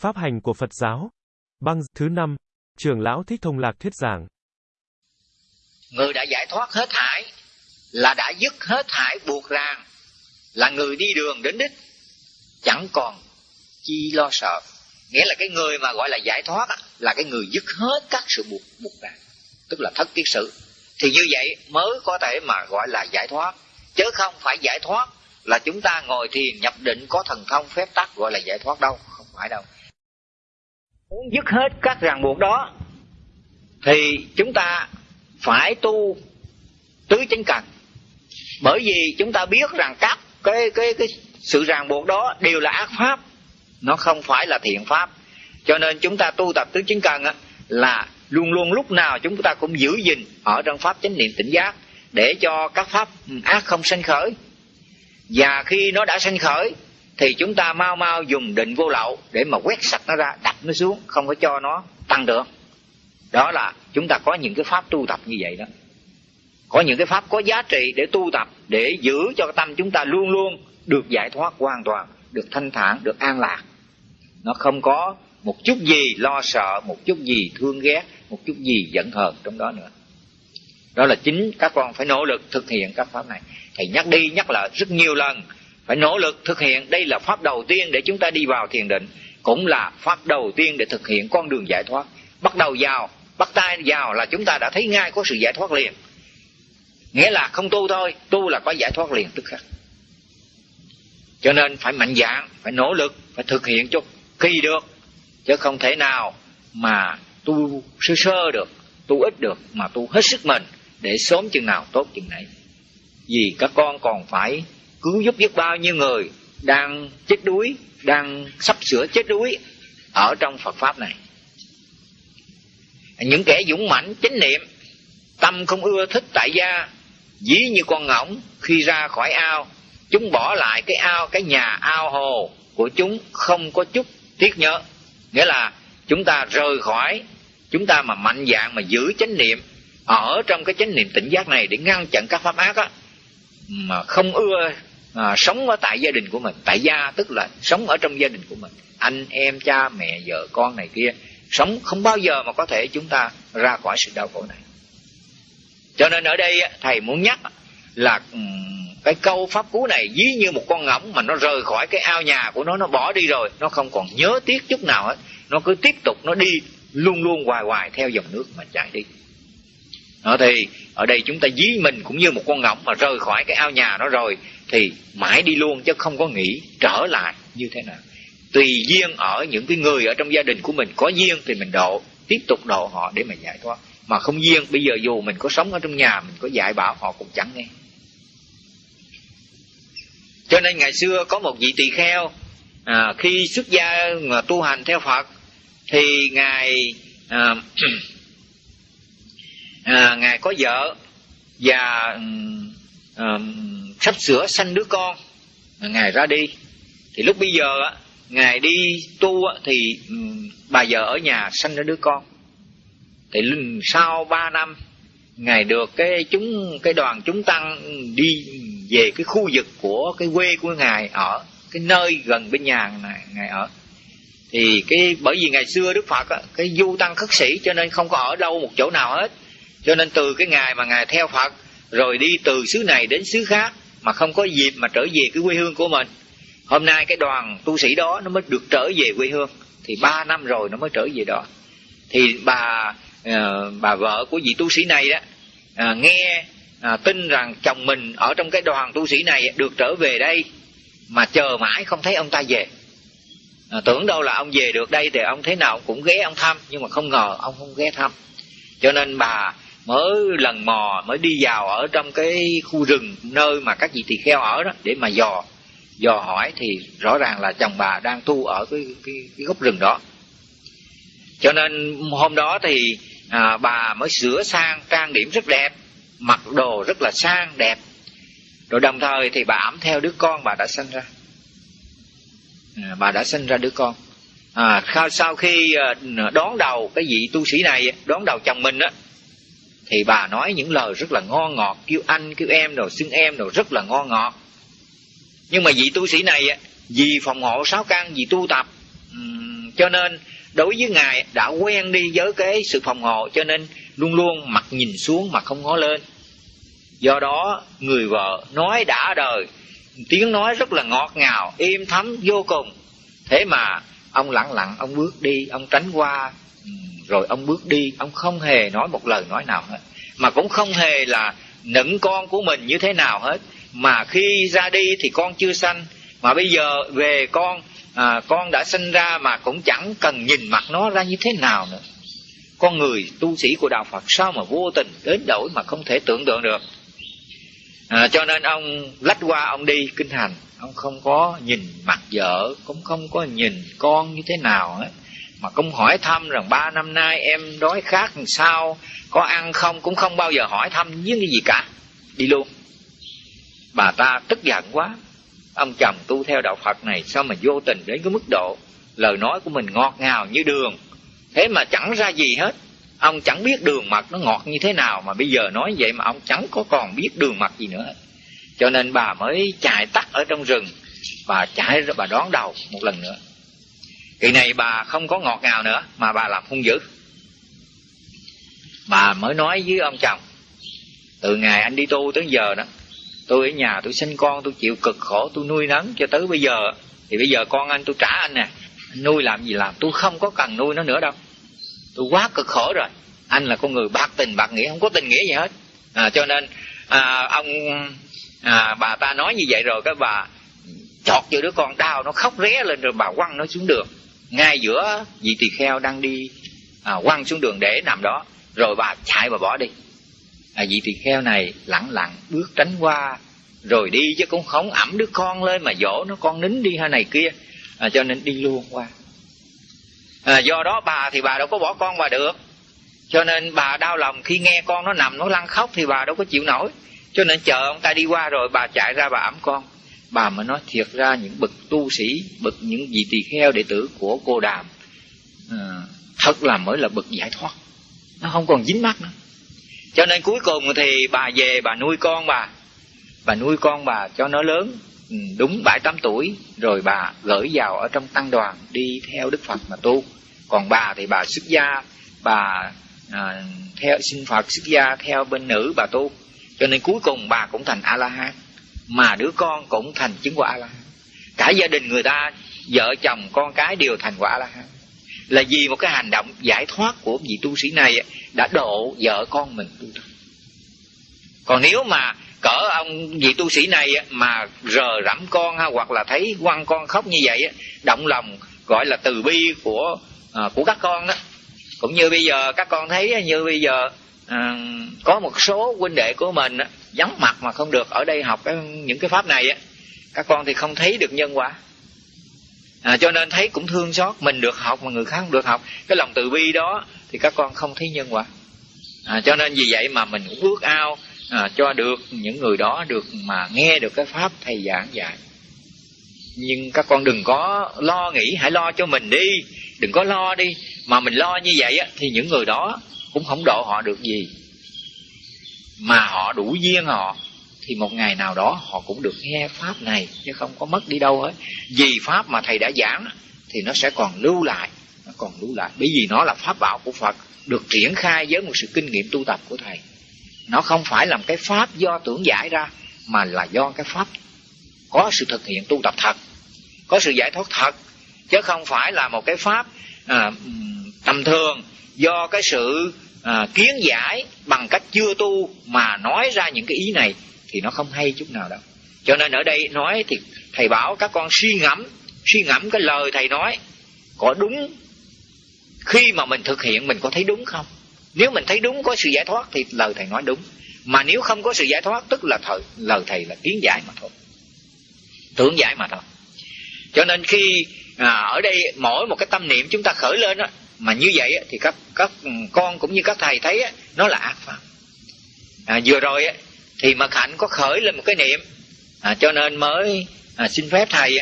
Pháp hành của Phật giáo. Băng thứ năm, trưởng lão Thích Thông Lạc thuyết giảng. Người đã giải thoát hết thải là đã dứt hết thải buộc ràng, là người đi đường đến đích, chẳng còn chi lo sợ. Nghĩa là cái người mà gọi là giải thoát là cái người dứt hết các sự buộc buộc ràng, tức là thất kiết sự. Thì như vậy mới có thể mà gọi là giải thoát, chứ không phải giải thoát là chúng ta ngồi thiền nhập định có thần thông phép tắc gọi là giải thoát đâu, không phải đâu muốn dứt hết các ràng buộc đó, thì chúng ta phải tu tứ chánh cần. Bởi vì chúng ta biết rằng các cái cái cái sự ràng buộc đó đều là ác pháp, nó không phải là thiện pháp. Cho nên chúng ta tu tập tứ chánh cần là luôn luôn lúc nào chúng ta cũng giữ gìn ở trong pháp chánh niệm tỉnh giác để cho các pháp ác không sanh khởi. Và khi nó đã sanh khởi thì chúng ta mau mau dùng định vô lậu để mà quét sạch nó ra, đặt nó xuống, không có cho nó tăng được. Đó là chúng ta có những cái pháp tu tập như vậy đó. Có những cái pháp có giá trị để tu tập, để giữ cho tâm chúng ta luôn luôn được giải thoát hoàn toàn, được thanh thản, được an lạc. Nó không có một chút gì lo sợ, một chút gì thương ghét, một chút gì giận hờn trong đó nữa. Đó là chính các con phải nỗ lực thực hiện các pháp này. Thầy nhắc đi nhắc lại rất nhiều lần phải nỗ lực thực hiện. Đây là pháp đầu tiên để chúng ta đi vào thiền định. Cũng là pháp đầu tiên để thực hiện con đường giải thoát. Bắt đầu vào, bắt tay vào là chúng ta đã thấy ngay có sự giải thoát liền. Nghĩa là không tu thôi, tu là có giải thoát liền tức khắc. Cho nên phải mạnh dạn, phải nỗ lực, phải thực hiện cho kỳ được. Chứ không thể nào mà tu sơ sơ được, tu ít được, mà tu hết sức mình để sớm chừng nào tốt chừng nấy. Vì các con còn phải cứu giúp biết bao nhiêu người đang chết đuối, đang sắp sửa chết đuối ở trong phật pháp này. Những kẻ dũng mãnh, chánh niệm, tâm không ưa, thích tại gia, dí như con ngỗng khi ra khỏi ao, chúng bỏ lại cái ao, cái nhà ao hồ của chúng không có chút tiếc nhớ. Nghĩa là chúng ta rời khỏi, chúng ta mà mạnh dạng mà giữ chánh niệm ở trong cái chánh niệm tỉnh giác này để ngăn chặn các pháp ác á, mà không ưa à, sống ở tại gia đình của mình. Tại gia tức là sống ở trong gia đình của mình. Anh em cha mẹ vợ con này kia. Sống không bao giờ mà có thể chúng ta ra khỏi sự đau khổ này. Cho nên ở đây thầy muốn nhắc là cái câu pháp cú này ví như một con ngỗng mà nó rời khỏi cái ao nhà của nó nó bỏ đi rồi nó không còn nhớ tiếc chút nào hết. Nó cứ tiếp tục nó đi luôn luôn hoài hoài theo dòng nước mà chạy đi. Đó thì ở đây chúng ta dí mình cũng như một con ngỗng mà rời khỏi cái ao nhà nó rồi thì mãi đi luôn chứ không có nghĩ trở lại như thế nào. Tùy duyên ở những cái người ở trong gia đình của mình có duyên thì mình độ tiếp tục độ họ để mà giải thoát. Mà không duyên bây giờ dù mình có sống ở trong nhà mình có dạy bảo họ cũng chẳng nghe. Cho nên ngày xưa có một vị tỳ kheo à, khi xuất gia mà tu hành theo phật thì ngài à, à, ngài có vợ và à, sắp sửa sanh đứa con. Ngài ra đi. Thì lúc bây giờ á ngài đi tu á, thì bà vợ ở nhà sanh ra đứa con. Thì sau ba năm ngài được cái chúng cái đoàn chúng tăng đi về cái khu vực của cái quê của ngài ở cái nơi gần bên nhà này ngài ở. Thì cái bởi vì ngày xưa đức phật á, cái du tăng khất sĩ cho nên không có ở đâu một chỗ nào hết. Cho nên từ cái ngày mà ngài theo phật rồi đi từ xứ này đến xứ khác mà không có dịp mà trở về cái quê hương của mình. Hôm nay cái đoàn tu sĩ đó nó mới được trở về quê hương thì ba năm rồi nó mới trở về đó. Thì bà uh, bà vợ của vị tu sĩ này đó uh, nghe uh, tin rằng chồng mình ở trong cái đoàn tu sĩ này được trở về đây mà chờ mãi không thấy ông ta về. À, tưởng đâu là ông về được đây thì ông thế nào cũng ghé ông thăm nhưng mà không ngờ ông không ghé thăm. Cho nên bà mới lần mò mới đi vào ở trong cái khu rừng nơi mà các vị tỳ kheo ở đó để mà dò. Dò hỏi thì rõ ràng là chồng bà đang tu ở cái cái, cái gốc rừng đó. Cho nên hôm đó thì à, bà mới sửa sang trang điểm rất đẹp mặc đồ rất là sang đẹp. Rồi đồng thời thì bà ẩm theo đứa con bà đã sinh ra. À, bà đã sinh ra đứa con. À, sau khi à, đón đầu cái vị tu sĩ này đón đầu chồng mình á thì bà nói những lời rất là ngon ngọt, kêu anh, kêu em rồi xưng em rồi rất là ngon ngọt. Nhưng mà vị tu sĩ này vì phòng hộ sáu căn, vì tu tập cho nên đối với ngài đã quen đi với cái sự phòng hộ, cho nên luôn luôn mặt nhìn xuống mà không ngó lên. Do đó, người vợ nói đã đời, tiếng nói rất là ngọt ngào, êm thấm vô cùng. Thế mà, ông lặng lặng, ông bước đi, ông tránh qua rồi ông bước đi ông không hề nói một lời nói nào hết. Mà cũng không hề là nựng con của mình như thế nào hết. Mà khi ra đi thì con chưa sanh. Mà bây giờ về con à, con đã sinh ra mà cũng chẳng cần nhìn mặt nó ra như thế nào nữa. Con người tu sĩ của đạo phật sao mà vô tình đến đổi mà không thể tưởng tượng được? À, cho nên ông lách qua ông đi kinh hành. Ông không có nhìn mặt vợ cũng không có nhìn con như thế nào hết mà cũng hỏi thăm rằng ba năm nay em đói khát làm sao, có ăn không, cũng không bao giờ hỏi thăm với cái gì cả. Đi luôn. Bà ta tức giận quá. Ông chồng tu theo đạo phật này sao mà vô tình đến cái mức độ lời nói của mình ngọt ngào như đường. Thế mà chẳng ra gì hết. Ông chẳng biết đường mật nó ngọt như thế nào mà bây giờ nói vậy mà ông chẳng có còn biết đường mật gì nữa. Cho nên bà mới chạy tắt ở trong rừng. Bà chạy ra, bà đón đầu một lần nữa kỳ này bà không có ngọt ngào nữa mà bà làm hung dữ. Bà mới nói với ông chồng từ ngày anh đi tu tới giờ đó tôi ở nhà tôi sinh con tôi chịu cực khổ tôi nuôi nấng cho tới bây giờ. Thì bây giờ con anh tôi trả anh nè anh nuôi làm gì làm tôi không có cần nuôi nó nữa đâu. Tôi quá cực khổ rồi anh là con người bạc tình bạc nghĩa không có tình nghĩa gì hết. À, cho nên à, ông à, bà ta nói như vậy rồi cái bà chọt cho đứa con đau nó khóc ré lên rồi bà quăng nó xuống đường ngay giữa vị tỳ kheo đang đi à, quăng xuống đường để nằm đó rồi bà chạy và bỏ đi. À, vị tỳ kheo này lặng lặng bước tránh qua rồi đi chứ cũng không ẩm đứa con lên mà dỗ nó con nín đi hay này kia. À, cho nên đi luôn qua. À, do đó bà thì bà đâu có bỏ con bà được. Cho nên bà đau lòng khi nghe con nó nằm nó lăn khóc thì bà đâu có chịu nổi. Cho nên chờ ông ta đi qua rồi bà chạy ra bà ẩm con bà mới nói thiệt ra những bậc tu sĩ bậc những vị tỳ kheo đệ tử của cô đàm à, thật là mới là bậc giải thoát. Nó không còn dính mắt nữa. Cho nên cuối cùng thì bà về bà nuôi con bà. Bà nuôi con bà cho nó lớn ừ, đúng bảy tám tuổi rồi bà gửi vào ở trong tăng đoàn đi theo đức phật mà tu. Còn bà thì bà xuất gia bà à, theo xin phật xuất gia theo bên nữ bà tu. Cho nên cuối cùng bà cũng thành a la hán mà đứa con cũng thành chứng quả la cả gia đình người ta vợ chồng con cái đều thành quả la hán là vì một cái hành động giải thoát của vị tu sĩ này đã độ vợ con mình tu tập. Còn nếu mà cỡ ông vị tu sĩ này mà rờ rẫm con ha hoặc là thấy quăng con khóc như vậy động lòng gọi là từ bi của à, của các con đó cũng như bây giờ các con thấy như bây giờ à, có một số huynh đệ của mình á, vắng mặt mà không được ở đây học cái, những cái pháp này á các con thì không thấy được nhân quả. À, cho nên thấy cũng thương xót mình được học mà người khác không được học. Cái lòng từ bi đó thì các con không thấy nhân quả. À, cho nên vì vậy mà mình cũng ước ao à, cho được những người đó được mà nghe được cái pháp thầy giảng dạy. Nhưng các con đừng có lo nghĩ hãy lo cho mình đi. Đừng có lo đi. Mà mình lo như vậy á, thì những người đó cũng không độ họ được gì. Mà họ đủ duyên họ thì một ngày nào đó họ cũng được nghe pháp này chứ không có mất đi đâu hết. Vì pháp mà thầy đã giảng thì nó sẽ còn lưu lại nó còn lưu lại. Bởi vì nó là pháp bảo của phật được triển khai với một sự kinh nghiệm tu tập của thầy. Nó không phải là một cái pháp do tưởng giải ra mà là do cái pháp có sự thực hiện tu tập thật có sự giải thoát thật chứ không phải là một cái pháp à, tầm thường do cái sự à, kiến giải bằng cách chưa tu mà nói ra những cái ý này thì nó không hay chút nào đâu. Cho nên ở đây nói thì thầy bảo các con suy ngẫm suy ngẫm cái lời thầy nói có đúng khi mà mình thực hiện mình có thấy đúng không? Nếu mình thấy đúng có sự giải thoát thì lời thầy nói đúng. Mà nếu không có sự giải thoát tức là thời lời thầy là kiến giải mà thôi. Tưởng giải mà thôi. Cho nên khi à, ở đây mỗi một cái tâm niệm chúng ta khởi lên đó, mà như vậy thì các các con cũng như các thầy thấy nó là ác pháp à, vừa rồi thì mật hạnh có khởi lên một cái niệm à, cho nên mới à, xin phép thầy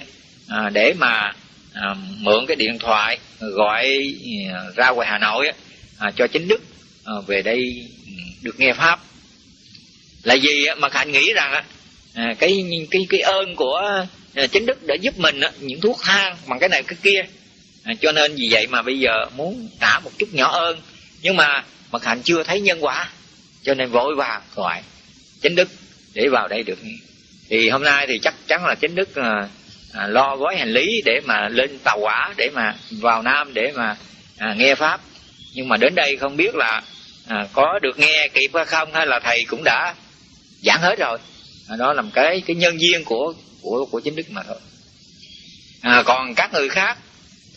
à, để mà à, mượn cái điện thoại gọi à, ra ngoài hà nội à, cho chính đức à, về đây ừ, được nghe pháp. Là vì mật hạnh nghĩ rằng à, cái cái cái ơn của à, chính đức đã giúp mình những thuốc thang bằng cái này cái kia à, cho nên vì vậy mà bây giờ muốn trả một chút nhỏ ơn nhưng mà mật hạnh chưa thấy nhân quả cho nên vội vàng gọi chánh đức để vào đây được. Thì hôm nay thì chắc chắn là chánh đức à, à, lo gói hành lý để mà lên tàu hỏa để mà vào nam để mà à, nghe pháp. Nhưng mà đến đây không biết là à, có được nghe kịp hay không hay là thầy cũng đã giảng hết rồi. À, đó là một cái cái nhân duyên của của của chính đức mà thôi. À, còn các người khác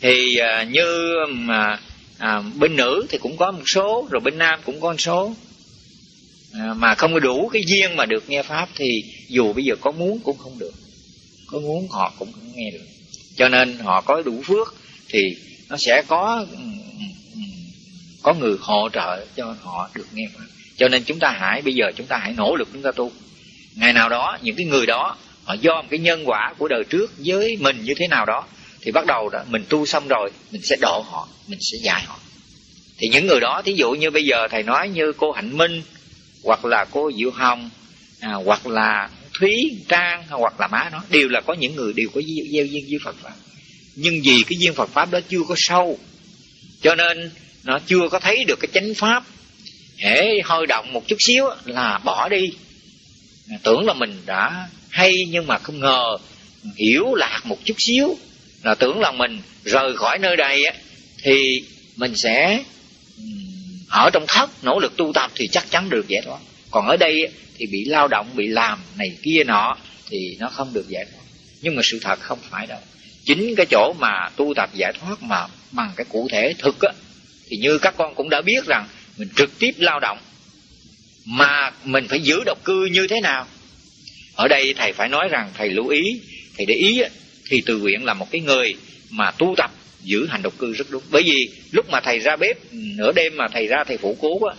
thì à, như mà à, bên nữ thì cũng có một số rồi bên nam cũng có một số. À, mà không có đủ cái duyên mà được nghe pháp thì dù bây giờ có muốn cũng không được. Có muốn họ cũng không nghe được. Cho nên họ có đủ phước thì nó sẽ có ừ, ừ, ừ, có người hỗ trợ cho họ được nghe pháp. Cho nên chúng ta hãy bây giờ chúng ta hãy nỗ lực chúng ta tu. Ngày nào đó những cái người đó họ do một cái nhân quả của đời trước với mình như thế nào đó thì bắt đầu đó mình tu xong rồi mình sẽ độ họ mình sẽ dạy họ. Thì những người đó thí dụ như bây giờ thầy nói như cô hạnh minh hoặc là cô diệu hồng à, hoặc là thúy trang hoặc là má nó đều là có những người đều có gieo duyên với phật pháp. Nhưng vì cái duyên phật pháp đó chưa có sâu cho nên nó chưa có thấy được cái chánh pháp. Hễ hơi động một chút xíu là bỏ đi. Tưởng là mình đã hay nhưng mà không ngờ hiểu lạc một chút xíu là tưởng là mình rời khỏi nơi đây á, thì mình sẽ ở trong thất, nỗ lực tu tập thì chắc chắn được giải thoát. Còn ở đây thì bị lao động, bị làm này kia nọ thì nó không được giải thoát. Nhưng mà sự thật không phải đâu. Chính cái chỗ mà tu tập giải thoát mà bằng cái cụ thể thực á, thì như các con cũng đã biết rằng mình trực tiếp lao động, mà mình phải giữ độc cư như thế nào? Ở đây thầy phải nói rằng thầy lưu ý, thầy để ý thì từ nguyện là một cái người mà tu tập giữ hành độc cư rất đúng. Bởi vì lúc mà thầy ra bếp nửa đêm mà thầy ra thầy phụ cố á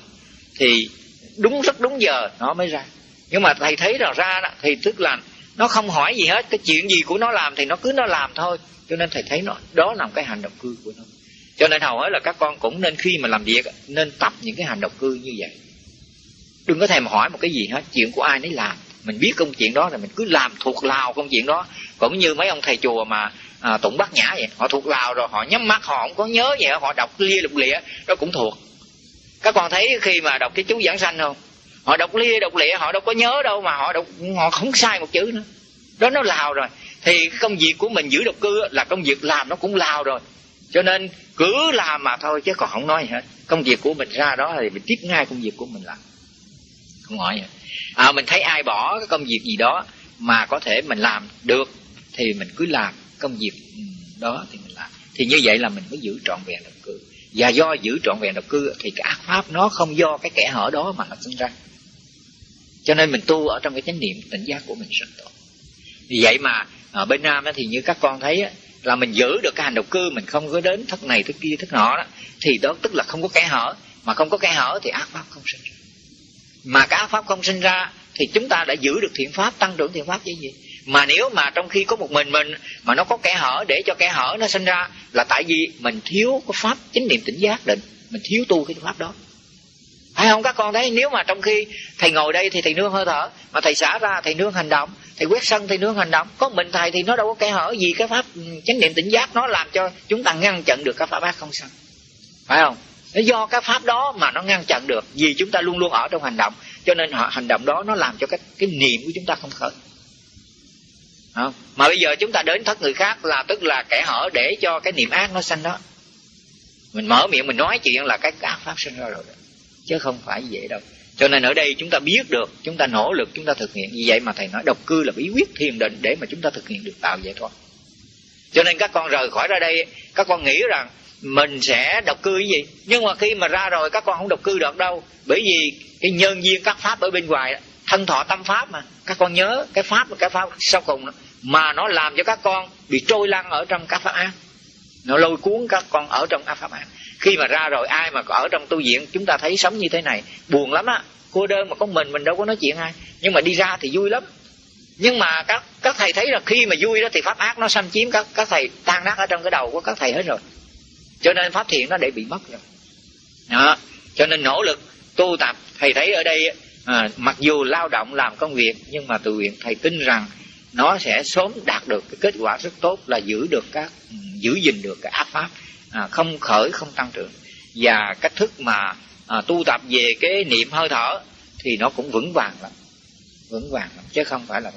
thì đúng rất đúng giờ nó mới ra. Nhưng mà thầy thấy rằng ra đó, thì tức là nó không hỏi gì hết cái chuyện gì của nó làm thì nó cứ nó làm thôi. Cho nên thầy thấy nó đó là một cái hành động cư của nó. Cho nên hầu hết là các con cũng nên khi mà làm việc nên tập những cái hành động cư như vậy. Đừng có thèm hỏi một cái gì hết chuyện của ai nấy làm mình biết công chuyện đó là mình cứ làm thuộc lào công chuyện đó. Cũng như mấy ông thầy chùa mà à, tụng bát nhã vậy họ thuộc lào rồi họ nhắm mắt họ không có nhớ vậy họ đọc lia lục lịa đó cũng thuộc. Các con thấy khi mà đọc cái chú giảng sanh không? Họ đọc lia đọc lịa họ đâu có nhớ đâu mà họ đọc họ không sai một chữ nữa. Đó nó lào rồi. Thì công việc của mình giữ độc cư là công việc làm nó cũng lào rồi. Cho nên cứ làm mà thôi chứ còn không nói gì hết. Công việc của mình ra đó thì mình tiếp ngay công việc của mình làm không hỏi gì à, mình thấy ai bỏ cái công việc gì đó mà có thể mình làm được thì mình cứ làm công việc ừ, đó thì mình làm. Thì như vậy là mình mới giữ trọn vẹn độc cư. Và do giữ trọn vẹn độc cư thì cái ác pháp nó không do cái kẻ hở đó mà nó sinh ra. Cho nên mình tu ở trong cái chánh niệm tỉnh giác của mình rất tốt. Vì vậy mà ở bên nam thì như các con thấy là mình giữ được cái hành động cư mình không có đến thất này thất kia thất nọ đó thì đó tức là không có kẻ hở. Mà không có kẻ hở thì ác pháp không sinh ra mà cái ác pháp không sinh ra, thì chúng ta đã giữ được thiện pháp, tăng trưởng thiện pháp chứ gì? Mà nếu mà trong khi có một mình mình, mà nó có kẻ hở, để cho kẻ hở nó sinh ra, là tại vì mình thiếu cái pháp chính niệm tỉnh giác định. Mình thiếu tu cái pháp đó. Phải không các con thấy, nếu mà trong khi thầy ngồi đây thì thầy nương hơi thở, mà thầy xả ra, thầy nương hành động, thầy quét sân, thầy nương hành động. Có mình thầy thì nó đâu có kẻ hở gì, cái pháp ừ, chánh niệm tỉnh giác nó làm cho chúng ta ngăn chặn được cái pháp ác không sân phải không? Nó do cái pháp đó mà nó ngăn chặn được, vì chúng ta luôn luôn ở trong hành động. Cho nên họ, hành động đó nó làm cho cái cái niệm của chúng ta không khởi. Không? mà bây giờ chúng ta đến thất người khác là, tức là kẻ hở để cho cái niệm ác nó sanh đó. Mình mở miệng mình nói chuyện là cái ác pháp sinh ra rồi đó. Chứ không phải dễ đâu. Cho nên ở đây chúng ta biết được, chúng ta nỗ lực, chúng ta thực hiện. Như vậy mà thầy nói, độc cư là bí quyết thiền định để mà chúng ta thực hiện được tạo giải thoát. Cho nên các con rời khỏi ra đây, các con nghĩ rằng mình sẽ độc cư cái gì? Nhưng mà khi mà ra rồi các con không độc cư được đâu. Bởi vì cái nhân duyên các pháp ở bên ngoài thân thọ tâm pháp mà. Các con nhớ cái pháp cái pháp sau cùng đó, mà nó làm cho các con bị trôi lăn ở trong các pháp ác. Nó lôi cuốn các con ở trong các pháp ác. Khi mà ra rồi ai mà ở trong tu viện chúng ta thấy sống như thế này. Buồn lắm á. Cô đơn mà có mình mình đâu có nói chuyện ai. Nhưng mà đi ra thì vui lắm. Nhưng mà các các thầy thấy là khi mà vui đó thì pháp ác nó xâm chiếm các các thầy tan nát ở trong cái đầu của các thầy hết rồi cho nên pháp thiện nó để bị mất rồi. Đó. Cho nên nỗ lực tu tập. Thầy thấy ở đây à, mặc dù lao động làm công việc nhưng mà tự nguyện thầy tin rằng nó sẽ sớm đạt được cái kết quả rất tốt là giữ được các ừ, giữ gìn được cái áp pháp à, không khởi không tăng trưởng. Và cách thức mà à, tu tập về cái niệm hơi thở thì nó cũng vững vàng lắm. Vững vàng lắm chứ không phải là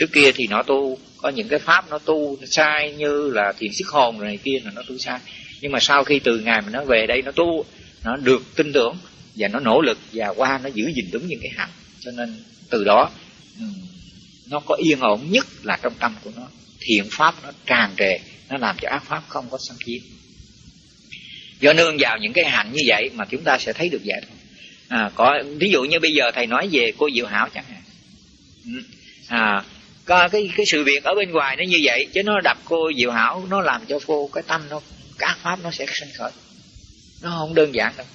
trước kia thì nó tu có những cái pháp nó tu sai như là thiền sức hồn này kia là nó tu sai. Nhưng mà sau khi từ ngày mà nó về đây nó tu nó được tin tưởng và nó nỗ lực và qua nó giữ gìn đúng những cái hạnh. Cho nên từ đó ừ, nó có yên ổn nhất là trong tâm của nó. Thiện pháp nó tràn trề nó làm cho ác pháp không có xâm chiếm. Do nương vào những cái hạnh như vậy mà chúng ta sẽ thấy được vậy thôi. À, có ví dụ như bây giờ thầy nói về cô diệu hảo chẳng hạn. Ừ. À, có cái cái sự việc ở bên ngoài nó như vậy chứ nó đập cô diệu hảo nó làm cho cô cái tâm nó các pháp nó sẽ sinh khởi. Nó không đơn giản đâu.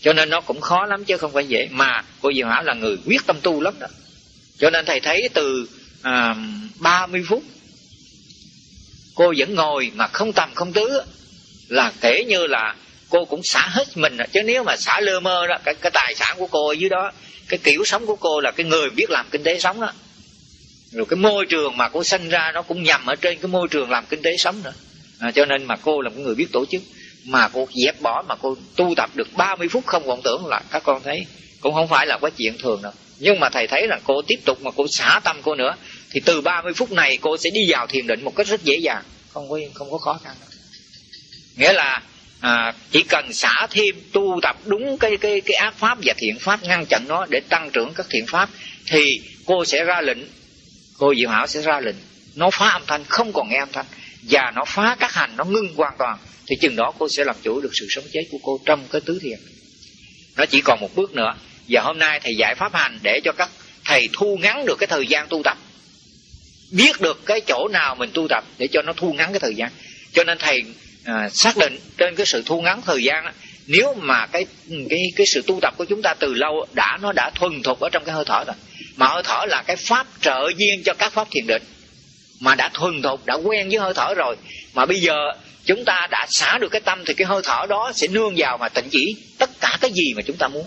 Cho nên nó cũng khó lắm chứ không phải dễ mà cô diệu hảo là người quyết tâm tu lắm đó. Cho nên thầy thấy từ à, 30 phút cô vẫn ngồi mà không tầm không tứ là kể như là cô cũng xả hết mình rồi. Chứ nếu mà xả lơ mơ đó cái, cái tài sản của cô ở dưới đó cái kiểu sống của cô là cái người biết làm kinh tế sống đó rồi cái môi trường mà cô sinh ra nó cũng nhằm ở trên cái môi trường làm kinh tế sống nữa. À, cho nên mà cô là một người biết tổ chức. Mà cô dẹp bỏ mà cô tu tập được 30 phút không vọng tưởng là các con thấy. Cũng không phải là quá chuyện thường đâu. Nhưng mà thầy thấy là cô tiếp tục mà cô xả tâm cô nữa thì từ 30 phút này cô sẽ đi vào thiền định một cách rất dễ dàng. Không có không có khó khăn đâu. nghĩa là à, chỉ cần xả thêm tu tập đúng cái cái cái ác pháp và thiện pháp ngăn chặn nó để tăng trưởng các thiện pháp thì cô sẽ ra lệnh cô diệu hảo sẽ ra lệnh. Nó phá âm thanh không còn nghe âm thanh. Và nó phá các hành nó ngưng hoàn toàn. Thì chừng đó cô sẽ làm chủ được sự sống chết của cô trong cái tứ thiền. Nó chỉ còn một bước nữa. Và hôm nay thầy dạy pháp hành để cho các thầy thu ngắn được cái thời gian tu tập. Biết được cái chỗ nào mình tu tập để cho nó thu ngắn cái thời gian. Cho nên thầy à, xác định trên cái sự thu ngắn thời gian nếu mà cái cái cái sự tu tập của chúng ta từ lâu đã nó đã thuần thục ở trong cái hơi thở rồi mà hơi thở là cái pháp trợ duyên cho các pháp thiền định. Mà đã thuần thục đã quen với hơi thở rồi. Mà bây giờ chúng ta đã xả được cái tâm thì cái hơi thở đó sẽ nương vào mà tịnh chỉ tất cả cái gì mà chúng ta muốn.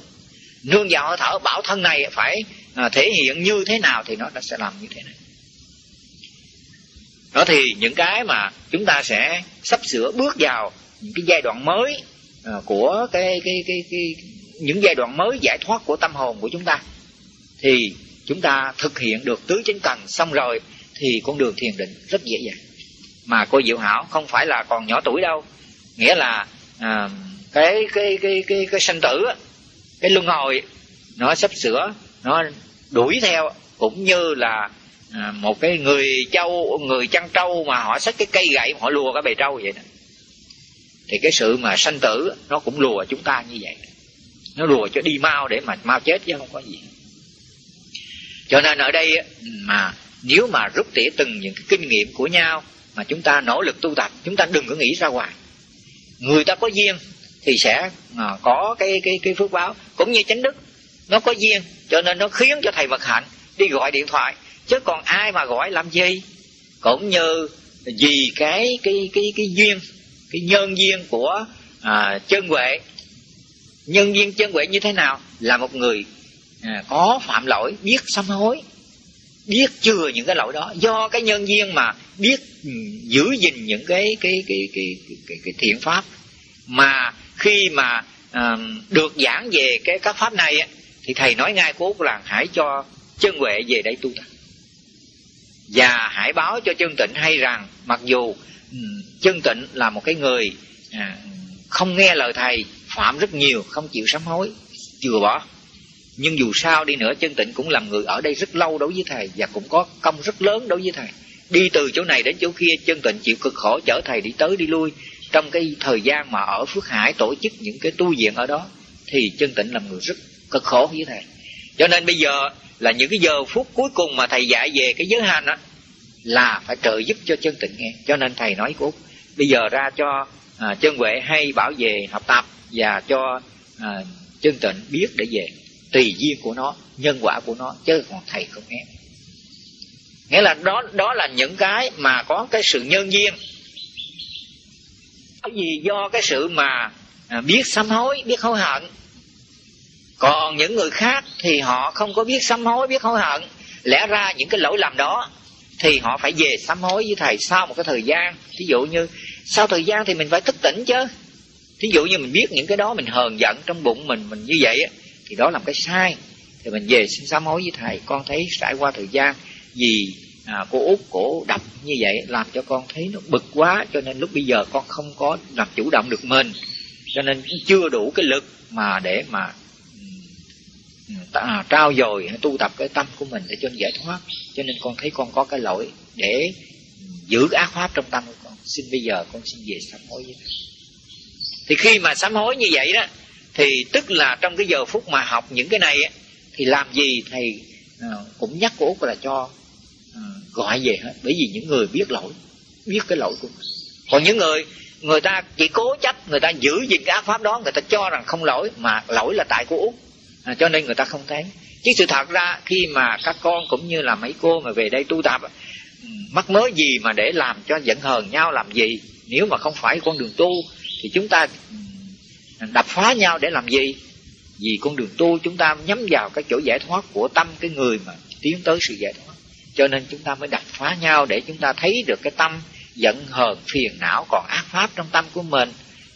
Nương vào hơi thở bảo thân này phải à, thể hiện như thế nào thì nó, nó sẽ làm như thế này. Đó thì những cái mà chúng ta sẽ sắp sửa bước vào những cái giai đoạn mới à, của cái, cái cái cái những giai đoạn mới giải thoát của tâm hồn của chúng ta. Thì chúng ta thực hiện được tứ chánh cần xong rồi thì con đường thiền định rất dễ dàng. Mà cô diệu hảo không phải là còn nhỏ tuổi đâu. Nghĩa là à, cái cái cái cái cái sanh tử cái luân hồi nó sắp sửa nó đuổi theo cũng như là à, một cái người châu người chăn trâu mà họ xách cái cây gậy họ lùa cái bầy trâu vậy đó. Thì cái sự mà sanh tử nó cũng lùa chúng ta như vậy. Nó lùa cho đi mau để mà mau chết chứ không có gì cho nên ở đây mà nếu mà rút tỉa từng những cái kinh nghiệm của nhau mà chúng ta nỗ lực tu tập chúng ta đừng có nghĩ ra ngoài. Người ta có duyên thì sẽ à, có cái cái cái phước báo cũng như chánh đức. Nó có duyên cho nên nó khiến cho thầy vật hạnh đi gọi điện thoại. Chứ còn ai mà gọi làm gì? Cũng như vì cái cái cái cái duyên cái nhân duyên của à, chân huệ. Nhân duyên chân huệ như thế nào? Là một người à, có phạm lỗi biết sám hối biết chừa những cái lỗi đó. Do cái nhân duyên mà biết ừ, giữ gìn những cái cái cái cái cái, cái, cái thiện pháp. Mà khi mà à, được giảng về cái các pháp này thì thầy nói ngay cố là hãy cho chân huệ về đây tu tập. Và hãy báo cho chân tịnh hay rằng mặc dù ừ, chân tịnh là một cái người à, không nghe lời thầy phạm rất nhiều không chịu sám hối chừa bỏ nhưng dù sao đi nữa chân tịnh cũng làm người ở đây rất lâu đối với thầy và cũng có công rất lớn đối với thầy. Đi từ chỗ này đến chỗ kia chân tịnh chịu cực khổ chở thầy đi tới đi lui. Trong cái thời gian mà ở phước hải tổ chức những cái tu viện ở đó thì chân tịnh làm người rất cực khổ với thầy. Cho nên bây giờ là những cái giờ phút cuối cùng mà thầy dạy về cái giới hành á là phải trợ giúp cho chân tịnh nghe. Cho nên thầy nói của bây giờ ra cho à, chân huệ hay bảo về học tập và cho à, chân tịnh biết để về tùy duyên của nó, nhân quả của nó, chứ còn thầy không nghe. Nghĩa là đó đó là những cái mà có cái sự nhân duyên. Cái gì do cái sự mà à, biết sám hối, biết hối hận. Còn những người khác thì họ không có biết sám hối, biết hối hận. Lẽ ra những cái lỗi lầm đó thì họ phải về sám hối với thầy sau một cái thời gian. Ví dụ như, sau thời gian thì mình phải thức tỉnh chứ. Thí dụ như mình biết những cái đó, mình hờn giận trong bụng mình mình như vậy á thì đó là một cái sai. Thì mình về xin sám hối với thầy. Con thấy trải qua thời gian vì à, cô út cổ đập như vậy làm cho con thấy nó bực quá cho nên lúc bây giờ con không có làm chủ động được mình. Cho nên chưa đủ cái lực mà để mà à, trao dồi tu tập cái tâm của mình để cho giải thoát. Cho nên con thấy con có cái lỗi để giữ ác pháp trong tâm của con. Xin bây giờ con xin về sám hối với thầy. Thì khi mà sám hối như vậy đó thì tức là trong cái giờ phút mà học những cái này thì làm gì thầy à, cũng nhắc cô út là cho à, gọi về hết. Bởi vì những người biết lỗi biết cái lỗi của mình. Còn những người người ta chỉ cố chấp người ta giữ gìn cái ác pháp đó người ta cho rằng không lỗi mà lỗi là tại cô út à, cho nên người ta không thấy. Chứ sự thật ra khi mà các con cũng như là mấy cô mà về đây tu tập mắc mớ gì mà để làm cho giận hờn nhau làm gì? Nếu mà không phải con đường tu thì chúng ta đập phá nhau để làm gì? Vì con đường tu chúng ta nhắm vào cái chỗ giải thoát của tâm cái người mà tiến tới sự giải thoát. Cho nên chúng ta mới đập phá nhau để chúng ta thấy được cái tâm giận, hờn, phiền não còn ác pháp trong tâm của mình,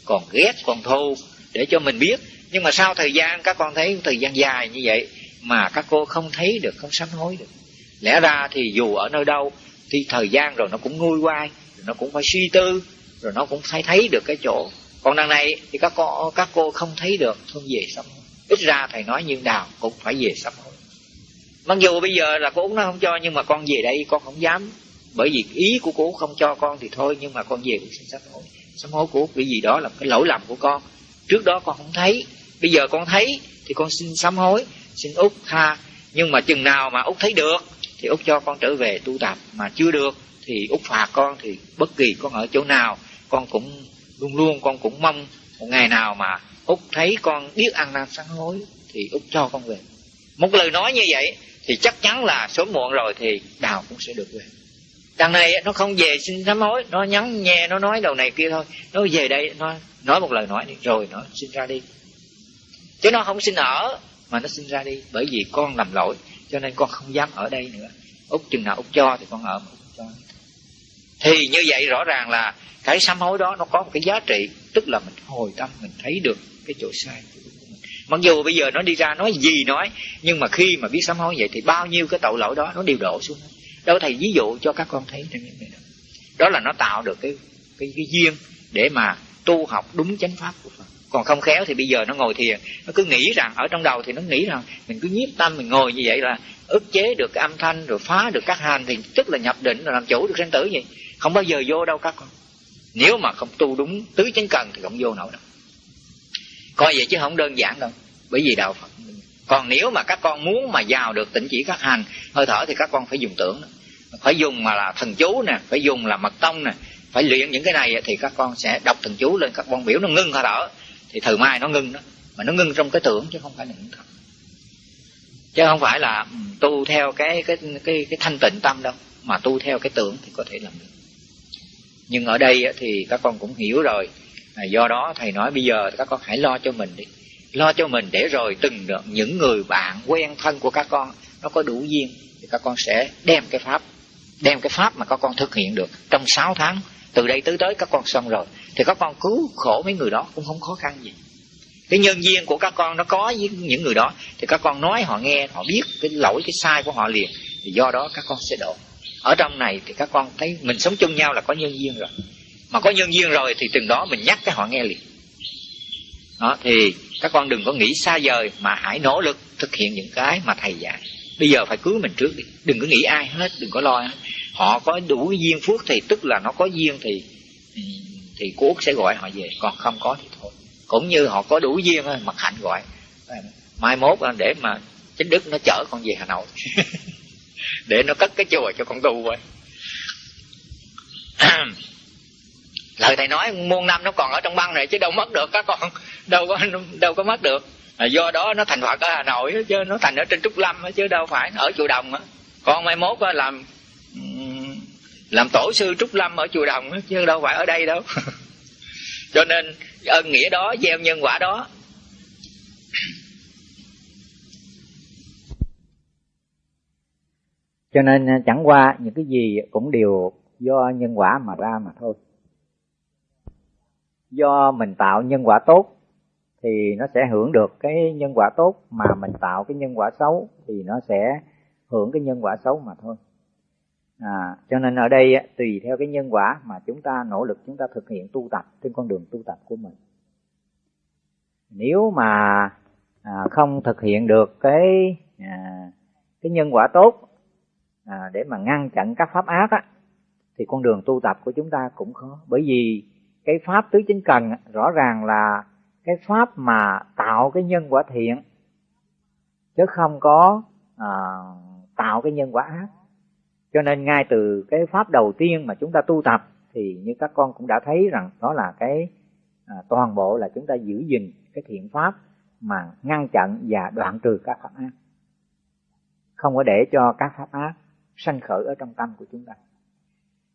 còn ghét, còn thù để cho mình biết. Nhưng mà sau thời gian, các con thấy thời gian dài như vậy mà các cô không thấy được, không sám hối được. Lẽ ra thì dù ở nơi đâu, thì thời gian rồi nó cũng nguôi quay rồi nó cũng phải suy tư, rồi nó cũng phải thấy được cái chỗ còn đằng này thì các cô các cô không thấy được thôi về sám hối. Ít ra thầy nói như nào cũng phải về sám hối. Mặc dù bây giờ là cô út nó không cho, nhưng mà con về đây con không dám. Bởi vì ý của cô không cho con thì thôi, nhưng mà con về cũng xin sám hối. Sám hối của vì gì đó là cái lỗi lầm của con. Trước đó con không thấy. Bây giờ con thấy thì con xin sám hối, xin út tha. Nhưng mà chừng nào mà út thấy được thì út cho con trở về tu tập. Mà chưa được thì út phạt con thì bất kỳ con ở chỗ nào con cũng luôn luôn con cũng mong một ngày nào mà út thấy con biết ăn năn sám hối thì út cho con về. Một lời nói như vậy thì chắc chắn là sớm muộn rồi thì đào cũng sẽ được về. Đằng này nó không về xin sám hối, nó nhắn nghe, nó nói đầu này kia thôi. Nó về đây, nó nói một lời nói đi rồi nó xin ra đi. Chứ nó không xin ở, mà nó xin ra đi bởi vì con làm lỗi, cho nên con không dám ở đây nữa. Út chừng nào út cho thì con ở mà thì như vậy rõ ràng là cái sám hối đó nó có một cái giá trị, tức là mình hồi tâm, mình thấy được cái chỗ sai của mình mặc dù bây giờ nó đi ra nói gì nói, nhưng mà khi mà biết sám hối vậy thì bao nhiêu cái tội lỗi đó nó đều đổ xuống đâu thầy ví dụ cho các con thấy trong những này đó đó là nó tạo được cái cái cái duyên để mà tu học đúng chánh pháp của Phật còn không khéo thì bây giờ nó ngồi thiền. Nó cứ nghĩ rằng, ở trong đầu thì nó nghĩ rằng, mình cứ nhiếp tâm, mình ngồi như vậy là ức chế được cái âm thanh, rồi phá được các hành thì tức là nhập định, rồi làm chủ được sanh tử gì không bao giờ vô đâu các con. Nếu mà không tu đúng tứ chánh cần thì không vô nổi đâu. Coi vậy chứ không đơn giản đâu. Bởi vì đạo phật, còn nếu mà các con muốn mà vào được tịnh chỉ các hành, hơi thở thì các con phải dùng tưởng phải dùng mà là thần chú nè, phải dùng là mật tông nè. Phải luyện những cái này thì các con sẽ đọc thần chú lên các con biểu, nó ngưng hơi thở thì thời mai nó ngưng đó. Mà nó ngưng trong cái tưởng chứ không phải là những thật. Chứ không phải là ừ, tu theo cái cái cái cái thanh tịnh tâm đâu. Mà tu theo cái tưởng thì có thể làm được. Nhưng ở đây thì các con cũng hiểu rồi. À, do đó thầy nói bây giờ các con hãy lo cho mình đi. Lo cho mình để rồi từng được những người bạn quen thân của các con nó có đủ duyên thì các con sẽ đem cái pháp đem cái pháp mà các con thực hiện được trong 6 tháng. Từ đây tới tới các con xong rồi thì các con cứu khổ mấy người đó, cũng không khó khăn gì. Cái nhân duyên của các con nó có với những người đó, thì các con nói họ nghe, họ biết cái lỗi, cái sai của họ liền, thì do đó các con sẽ độ. Ở trong này thì các con thấy mình sống chung nhau là có nhân duyên rồi. Mà có nhân duyên rồi thì từng đó mình nhắc cái họ nghe liền. Đó, thì các con đừng có nghĩ xa vời mà hãy nỗ lực thực hiện những cái mà thầy dạy. Bây giờ phải cứu mình trước đi. Đừng có nghĩ ai hết, đừng có lo. Hết họ có đủ duyên phước thì tức là nó có duyên thì ừ, thì cô út sẽ gọi họ về còn không có thì thôi. Cũng như họ có đủ duyên mặt hạnh gọi. Mai mốt để mà chính đức nó chở con về hà nội. Để nó cất cái chùa cho con tu vậy lời thầy nói muôn năm nó còn ở trong băng này chứ đâu mất được các con. Đâu có đâu có mất được. À, do đó nó thành phật ở hà nội chứ nó thành ở trên trúc lâm chứ đâu phải ở chùa đồng con mai mốt làm làm tổ sư trúc lâm ở chùa đồng chứ đâu phải ở đây đâu. Cho nên ân nghĩa đó, gieo nhân quả đó. Cho nên à, chẳng qua những cái gì cũng đều do nhân quả mà ra mà thôi. Do mình tạo nhân quả tốt thì nó sẽ hưởng được cái nhân quả tốt, mà mình tạo cái nhân quả xấu thì nó sẽ hưởng cái nhân quả xấu mà thôi à, cho nên ở đây tùy theo cái nhân quả mà chúng ta nỗ lực chúng ta thực hiện tu tập trên con đường tu tập của mình. Nếu mà à, không thực hiện được cái à, cái nhân quả tốt à, để mà ngăn chặn các pháp ác á, thì con đường tu tập của chúng ta cũng khó. Bởi vì cái pháp tứ chính cần rõ ràng là cái pháp mà tạo cái nhân quả thiện chứ không có à, tạo cái nhân quả ác cho nên ngay từ cái pháp đầu tiên mà chúng ta tu tập thì như các con cũng đã thấy rằng đó là cái à, toàn bộ là chúng ta giữ gìn cái thiện pháp mà ngăn chặn và đoạn trừ các pháp ác. Không có để cho các pháp ác sanh khởi ở trong tâm của chúng ta.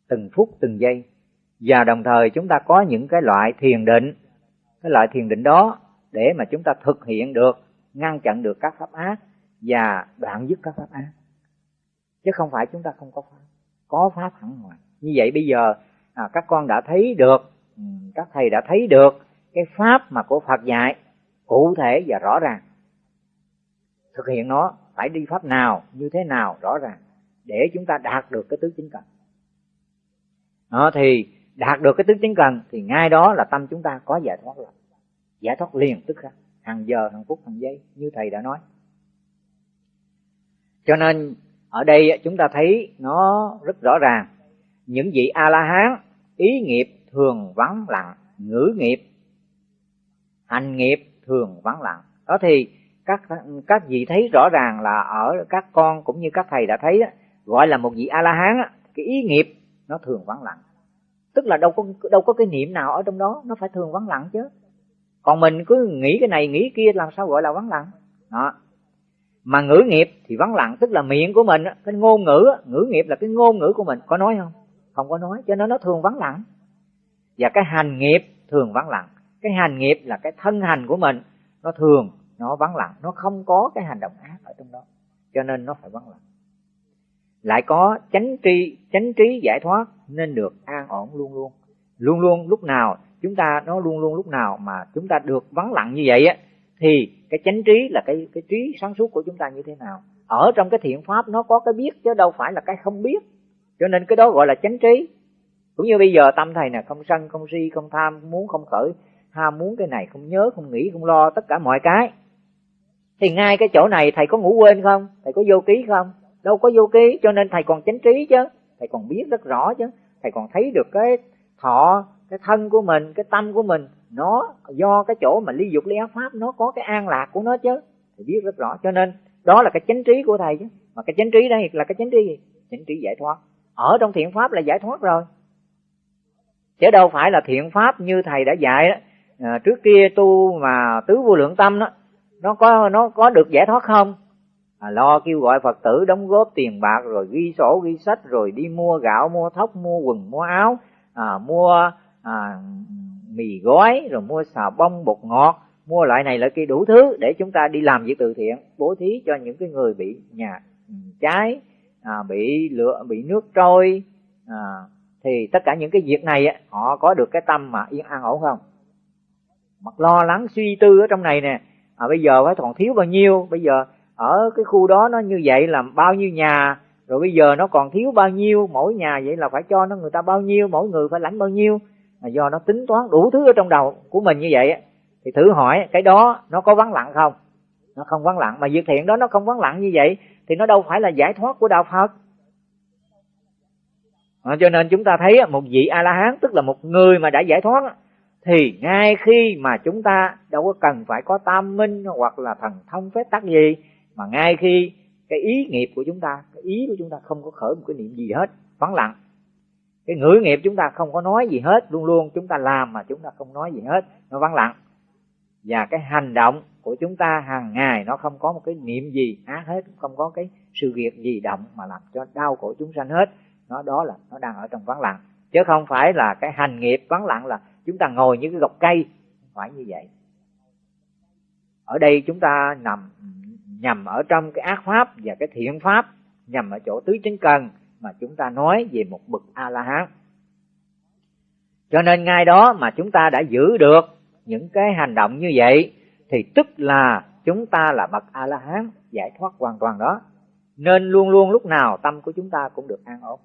Từng phút từng giây. Và đồng thời chúng ta có những cái loại thiền định cái loại thiền định đó để mà chúng ta thực hiện được ngăn chặn được các pháp ác và đoạn dứt các pháp ác chứ không phải chúng ta không có pháp. Có pháp hẳn ngoài. Như vậy bây giờ à, các con đã thấy được ừ, các thầy đã thấy được cái pháp mà của Phật dạy cụ thể và rõ ràng. Thực hiện nó phải đi pháp nào như thế nào rõ ràng để chúng ta đạt được cái tứ chính cần. À, thì đạt được cái tứ chính cần thì ngay đó là tâm chúng ta có giải thoát rồi giải thoát liền tức khắc hàng giờ hàng phút hàng giây như thầy đã nói. Cho nên ở đây chúng ta thấy nó rất rõ ràng. Những vị a la hán ý nghiệp thường vắng lặng, ngữ nghiệp, hành nghiệp thường vắng lặng. Đó thì các các vị thấy rõ ràng là ở các con cũng như các thầy đã thấy gọi là một vị a la hán cái ý nghiệp nó thường vắng lặng. Tức là đâu có đâu có cái niệm nào ở trong đó, nó phải thường vắng lặng chứ. Còn mình cứ nghĩ cái này, nghĩ kia, làm sao gọi là vắng lặng? Đó mà ngữ nghiệp thì vắng lặng, tức là miệng của mình cái ngôn ngữ ngữ nghiệp là cái ngôn ngữ của mình. Có nói không? Không có nói, cho nên nó thường vắng lặng. Và cái hành nghiệp thường vắng lặng. Cái hành nghiệp là cái thân hành của mình, nó thường, nó vắng lặng. Nó không có cái hành động ác ở trong đó, cho nên nó phải vắng lặng. Lại có chánh tri, chánh trí giải thoát nên được an ổn luôn luôn. Luôn luôn lúc nào chúng ta, nó luôn luôn lúc nào mà chúng ta được vắng lặng như vậy á thì cái chánh trí là cái cái trí sáng suốt của chúng ta như thế nào? Ở trong cái thiện pháp nó có cái biết chứ đâu phải là cái không biết. Cho nên cái đó gọi là chánh trí. Cũng như bây giờ tâm thầy nè, không sân, không si, không tham không muốn không khởi, ham muốn cái này, không nhớ, không nghĩ, không lo, tất cả mọi cái. Thì ngay cái chỗ này thầy có ngủ quên không? Thầy có vô ký không? Đâu có vô ký, cho nên thầy còn chánh trí chứ. Thầy còn biết rất rõ chứ. Thầy còn thấy được cái thọ cái thân của mình cái tâm của mình nó do cái chỗ mà ly dục ly ác pháp nó có cái an lạc của nó chứ. Thầy biết rất rõ cho nên đó là cái chánh trí của thầy chứ. Mà cái chánh trí đây là cái chánh trí gì? Chánh trí giải thoát. Ở trong thiện pháp là giải thoát rồi. Chứ đâu phải là thiện pháp như thầy đã dạy đó. À, trước kia tu mà tứ vô lượng tâm đó nó có nó có được giải thoát không? À, lo kêu gọi phật tử đóng góp tiền bạc rồi ghi sổ ghi sách rồi đi mua gạo mua thóc mua quần mua áo à, mua à, mì gói rồi mua xà bông bột ngọt mua loại này loại kia đủ thứ để chúng ta đi làm việc từ thiện bố thí cho những cái người bị nhà ừ, cháy à, bị lửa bị nước trôi à, thì tất cả những cái việc này họ có được cái tâm mà yên an ổn không? Mặt lo lắng suy tư ở trong này nè à, bây giờ phải còn thiếu bao nhiêu? Bây giờ ở cái khu đó nó như vậy làm bao nhiêu nhà? Rồi bây giờ nó còn thiếu bao nhiêu? Mỗi nhà vậy là phải cho nó người ta bao nhiêu? Mỗi người phải lãnh bao nhiêu? Mà do nó tính toán đủ thứ ở trong đầu của mình như vậy thì thử hỏi cái đó nó có vắng lặng không? Nó không vắng lặng. Mà việc thiện đó nó không vắng lặng như vậy thì nó đâu phải là giải thoát của đạo phật. À, cho nên chúng ta thấy một vị a la hán tức là một người mà đã giải thoát thì ngay khi mà chúng ta đâu có cần phải có tam minh hoặc là thần thông phép tắc gì mà ngay khi cái ý nghiệp của chúng ta cái ý của chúng ta không có khởi một cái niệm gì hết vắng lặng cái ngữ nghiệp chúng ta không có nói gì hết, luôn luôn chúng ta làm mà chúng ta không nói gì hết. Nó vắng lặng. Và cái hành động của chúng ta hàng ngày nó không có một cái niệm gì, ác hết không có cái sự việc gì động mà làm cho đau khổ chúng sanh hết. Nó, đó là, nó đang ở trong vắng lặng. Chứ không phải là cái hành nghiệp vắng lặng là chúng ta ngồi như cái gọc cây. Không phải như vậy. Ở đây chúng ta nằm, nhằm ở trong cái ác pháp và cái thiện pháp, nhằm ở chỗ tứ chánh cần mà chúng ta nói về một bậc a la hán cho nên ngay đó mà chúng ta đã giữ được những cái hành động như vậy, thì tức là chúng ta là bậc a la hán giải thoát hoàn toàn đó. Nên luôn luôn lúc nào tâm của chúng ta cũng được an ổn.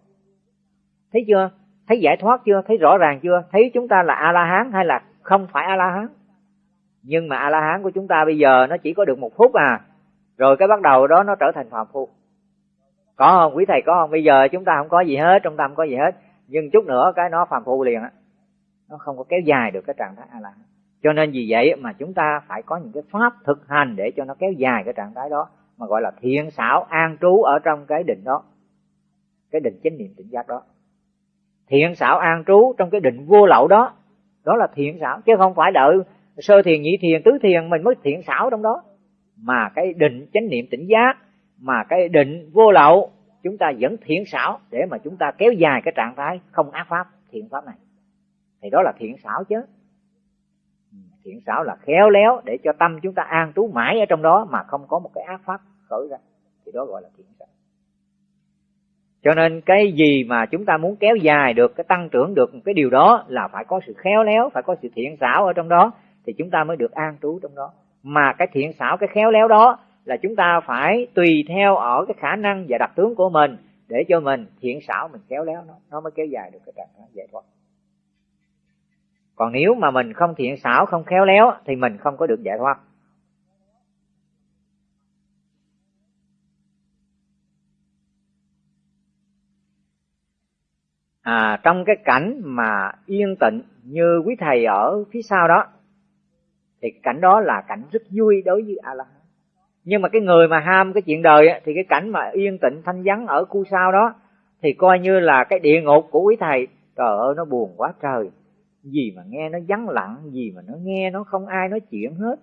Thấy chưa? Thấy giải thoát chưa? Thấy rõ ràng chưa? Thấy chúng ta là a la hán hay là không phải a la hán nhưng mà a la hán của chúng ta bây giờ nó chỉ có được một phút à. Rồi cái bắt đầu đó nó trở thành phàm phu có không? Quý thầy có không? Bây giờ chúng ta không có gì hết, trong tâm có gì hết. Nhưng chút nữa cái nó phàm phu liền á. Nó không có kéo dài được cái trạng thái a la hán cho nên vì vậy mà chúng ta phải có những cái pháp thực hành để cho nó kéo dài cái trạng thái đó, mà gọi là thiện xảo, an trú ở trong cái định đó. Cái định chánh niệm tỉnh giác đó. Thiện xảo, an trú trong cái định vô lậu đó. Đó là thiện xảo, chứ không phải đợi sơ thiền nhị thiền, tứ thiền mình mới thiện xảo trong đó. Mà cái định chánh niệm tỉnh giác mà cái định vô lậu, chúng ta vẫn thiện xảo để mà chúng ta kéo dài cái trạng thái không ác pháp, thiện pháp này. Thì đó là thiện xảo chứ. Ừ, thiện xảo là khéo léo để cho tâm chúng ta an trú mãi ở trong đó mà không có một cái ác pháp khởi ra. Thì đó gọi là thiện xảo. Cho nên cái gì mà chúng ta muốn kéo dài được, cái tăng trưởng được cái điều đó là phải có sự khéo léo, phải có sự thiện xảo ở trong đó thì chúng ta mới được an trú trong đó. Mà cái thiện xảo, cái khéo léo đó là chúng ta phải tùy theo ở cái khả năng và đặc tướng của mình để cho mình thiện xảo mình khéo léo nó nó mới kéo dài được cái trạng thái giải thoát. Còn nếu mà mình không thiện xảo không khéo léo thì mình không có được giải thoát. À, trong cái cảnh mà yên tịnh như quý thầy ở phía sau đó thì cảnh đó là cảnh rất vui đối với a la hán nhưng mà cái người mà ham cái chuyện đời thì cái cảnh mà yên tịnh thanh vắng ở khu sau đó thì coi như là cái địa ngục của quý thầy. Trời ơi nó buồn quá trời. Gì mà nghe nó vắng lặng gì mà nó nghe nó không ai nói chuyện hết.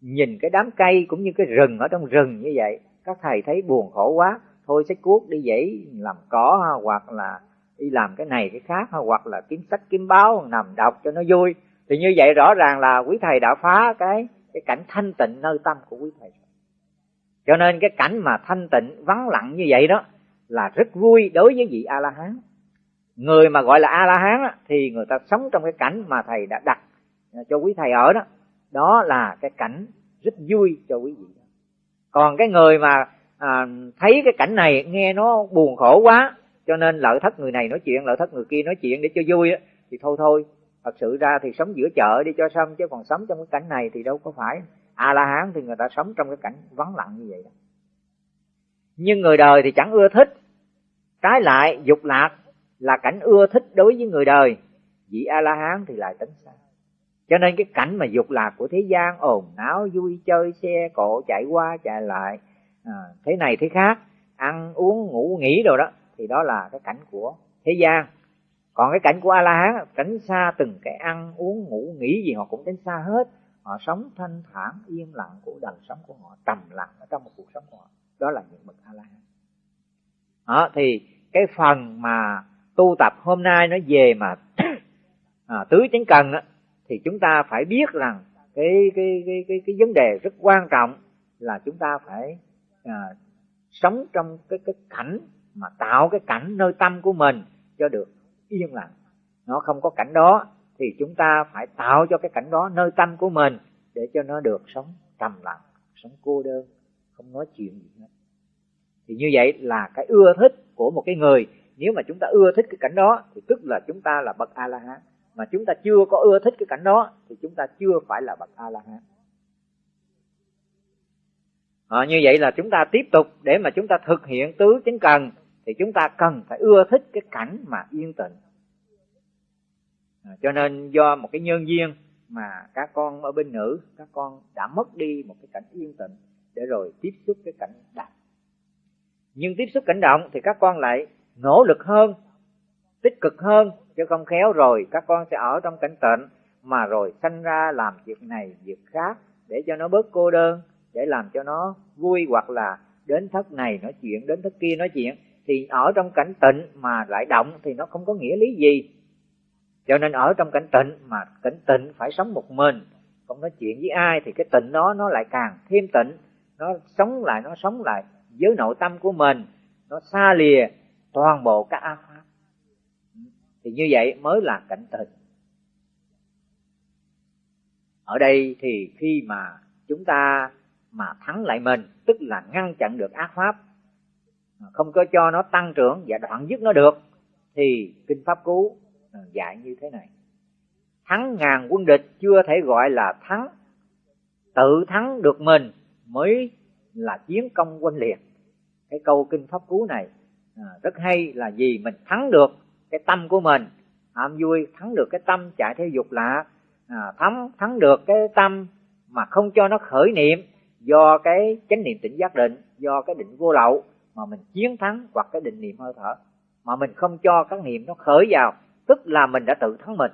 Nhìn cái đám cây cũng như cái rừng ở trong rừng như vậy các thầy thấy buồn khổ quá. Thôi sách cuốc đi dãy làm cỏ ha, hoặc là đi làm cái này cái khác ha, hoặc là kiếm sách kiếm báo nằm đọc cho nó vui. Thì như vậy rõ ràng là quý thầy đã phá cái cái cảnh thanh tịnh nơi tâm của quý thầy cho nên cái cảnh mà thanh tịnh vắng lặng như vậy đó là rất vui đối với vị a la hán người mà gọi là a la hán thì người ta sống trong cái cảnh mà thầy đã đặt cho quý thầy ở đó. Đó là cái cảnh rất vui cho quý vị. Còn cái người mà à, thấy cái cảnh này nghe nó buồn khổ quá cho nên lợi thất người này nói chuyện lợi thất người kia nói chuyện để cho vui đó, thì thôi thôi thật sự ra thì sống giữa chợ đi cho xong chứ còn sống trong cái cảnh này thì đâu có phải a la hán thì người ta sống trong cái cảnh vắng lặng như vậy đó. Nhưng người đời thì chẳng ưa thích. Trái lại dục lạc là cảnh ưa thích đối với người đời. Vị a la hán thì lại tính xa. Cho nên cái cảnh mà dục lạc của thế gian ồn náo vui chơi xe cộ chạy qua chạy lại à, thế này thế khác ăn uống ngủ nghỉ rồi đó thì đó là cái cảnh của thế gian. Còn cái cảnh của a la hán tránh xa từng cái ăn uống ngủ nghỉ gì họ cũng tránh xa hết họ sống thanh thản yên lặng của đời sống của họ trầm lặng ở trong một cuộc sống của họ. Đó là những bậc a la hán đó thì cái phần mà tu tập hôm nay nó về mà à, tứ chánh cần đó, thì chúng ta phải biết rằng cái cái cái cái cái vấn đề rất quan trọng là chúng ta phải à, sống trong cái cái cảnh mà tạo cái cảnh nơi tâm của mình cho được yên lặng. Nó không có cảnh đó thì chúng ta phải tạo cho cái cảnh đó nơi tâm của mình để cho nó được sống trầm lặng sống cô đơn không nói chuyện gì hết. Thì như vậy là cái ưa thích của một cái người nếu mà chúng ta ưa thích cái cảnh đó thì tức là chúng ta là bậc a la hán mà chúng ta chưa có ưa thích cái cảnh đó thì chúng ta chưa phải là bậc a la hán à, ờ, như vậy là chúng ta tiếp tục để mà chúng ta thực hiện tứ chánh cần thì chúng ta cần phải ưa thích cái cảnh mà yên tĩnh à, cho nên do một cái nhân duyên mà các con ở bên nữ các con đã mất đi một cái cảnh yên tĩnh để rồi tiếp xúc cái cảnh động nhưng tiếp xúc cảnh động thì các con lại nỗ lực hơn tích cực hơn chứ không khéo rồi các con sẽ ở trong cảnh tịnh mà rồi sanh ra làm việc này việc khác để cho nó bớt cô đơn để làm cho nó vui hoặc là đến thất này nói chuyện đến thất kia nói chuyện. Thì ở trong cảnh tịnh mà lại động thì nó không có nghĩa lý gì cho nên ở trong cảnh tịnh mà cảnh tịnh phải sống một mình, không nói chuyện với ai thì cái tịnh đó nó lại càng thêm tịnh, nó sống lại, nó sống lại với nội tâm của mình, nó xa lìa toàn bộ các ác pháp. Thì như vậy mới là cảnh tịnh. Ở đây thì khi mà chúng ta mà thắng lại mình, tức là ngăn chặn được ác pháp không có cho nó tăng trưởng và đoạn dứt nó được, thì kinh pháp cú dạy như thế này. Thắng ngàn quân địch chưa thể gọi là thắng tự thắng được mình mới là chiến công quân liệt. Cái câu kinh pháp cú này à, rất hay là gì mình thắng được cái tâm của mình. Ham vui thắng được cái tâm chạy theo dục lạ. À, thắng thắng được cái tâm mà không cho nó khởi niệm do cái chánh niệm tỉnh giác định do cái định vô lậu mà mình chiến thắng hoặc cái định niệm hơi thở. Mà mình không cho các niệm nó khởi vào tức là mình đã tự thắng mình.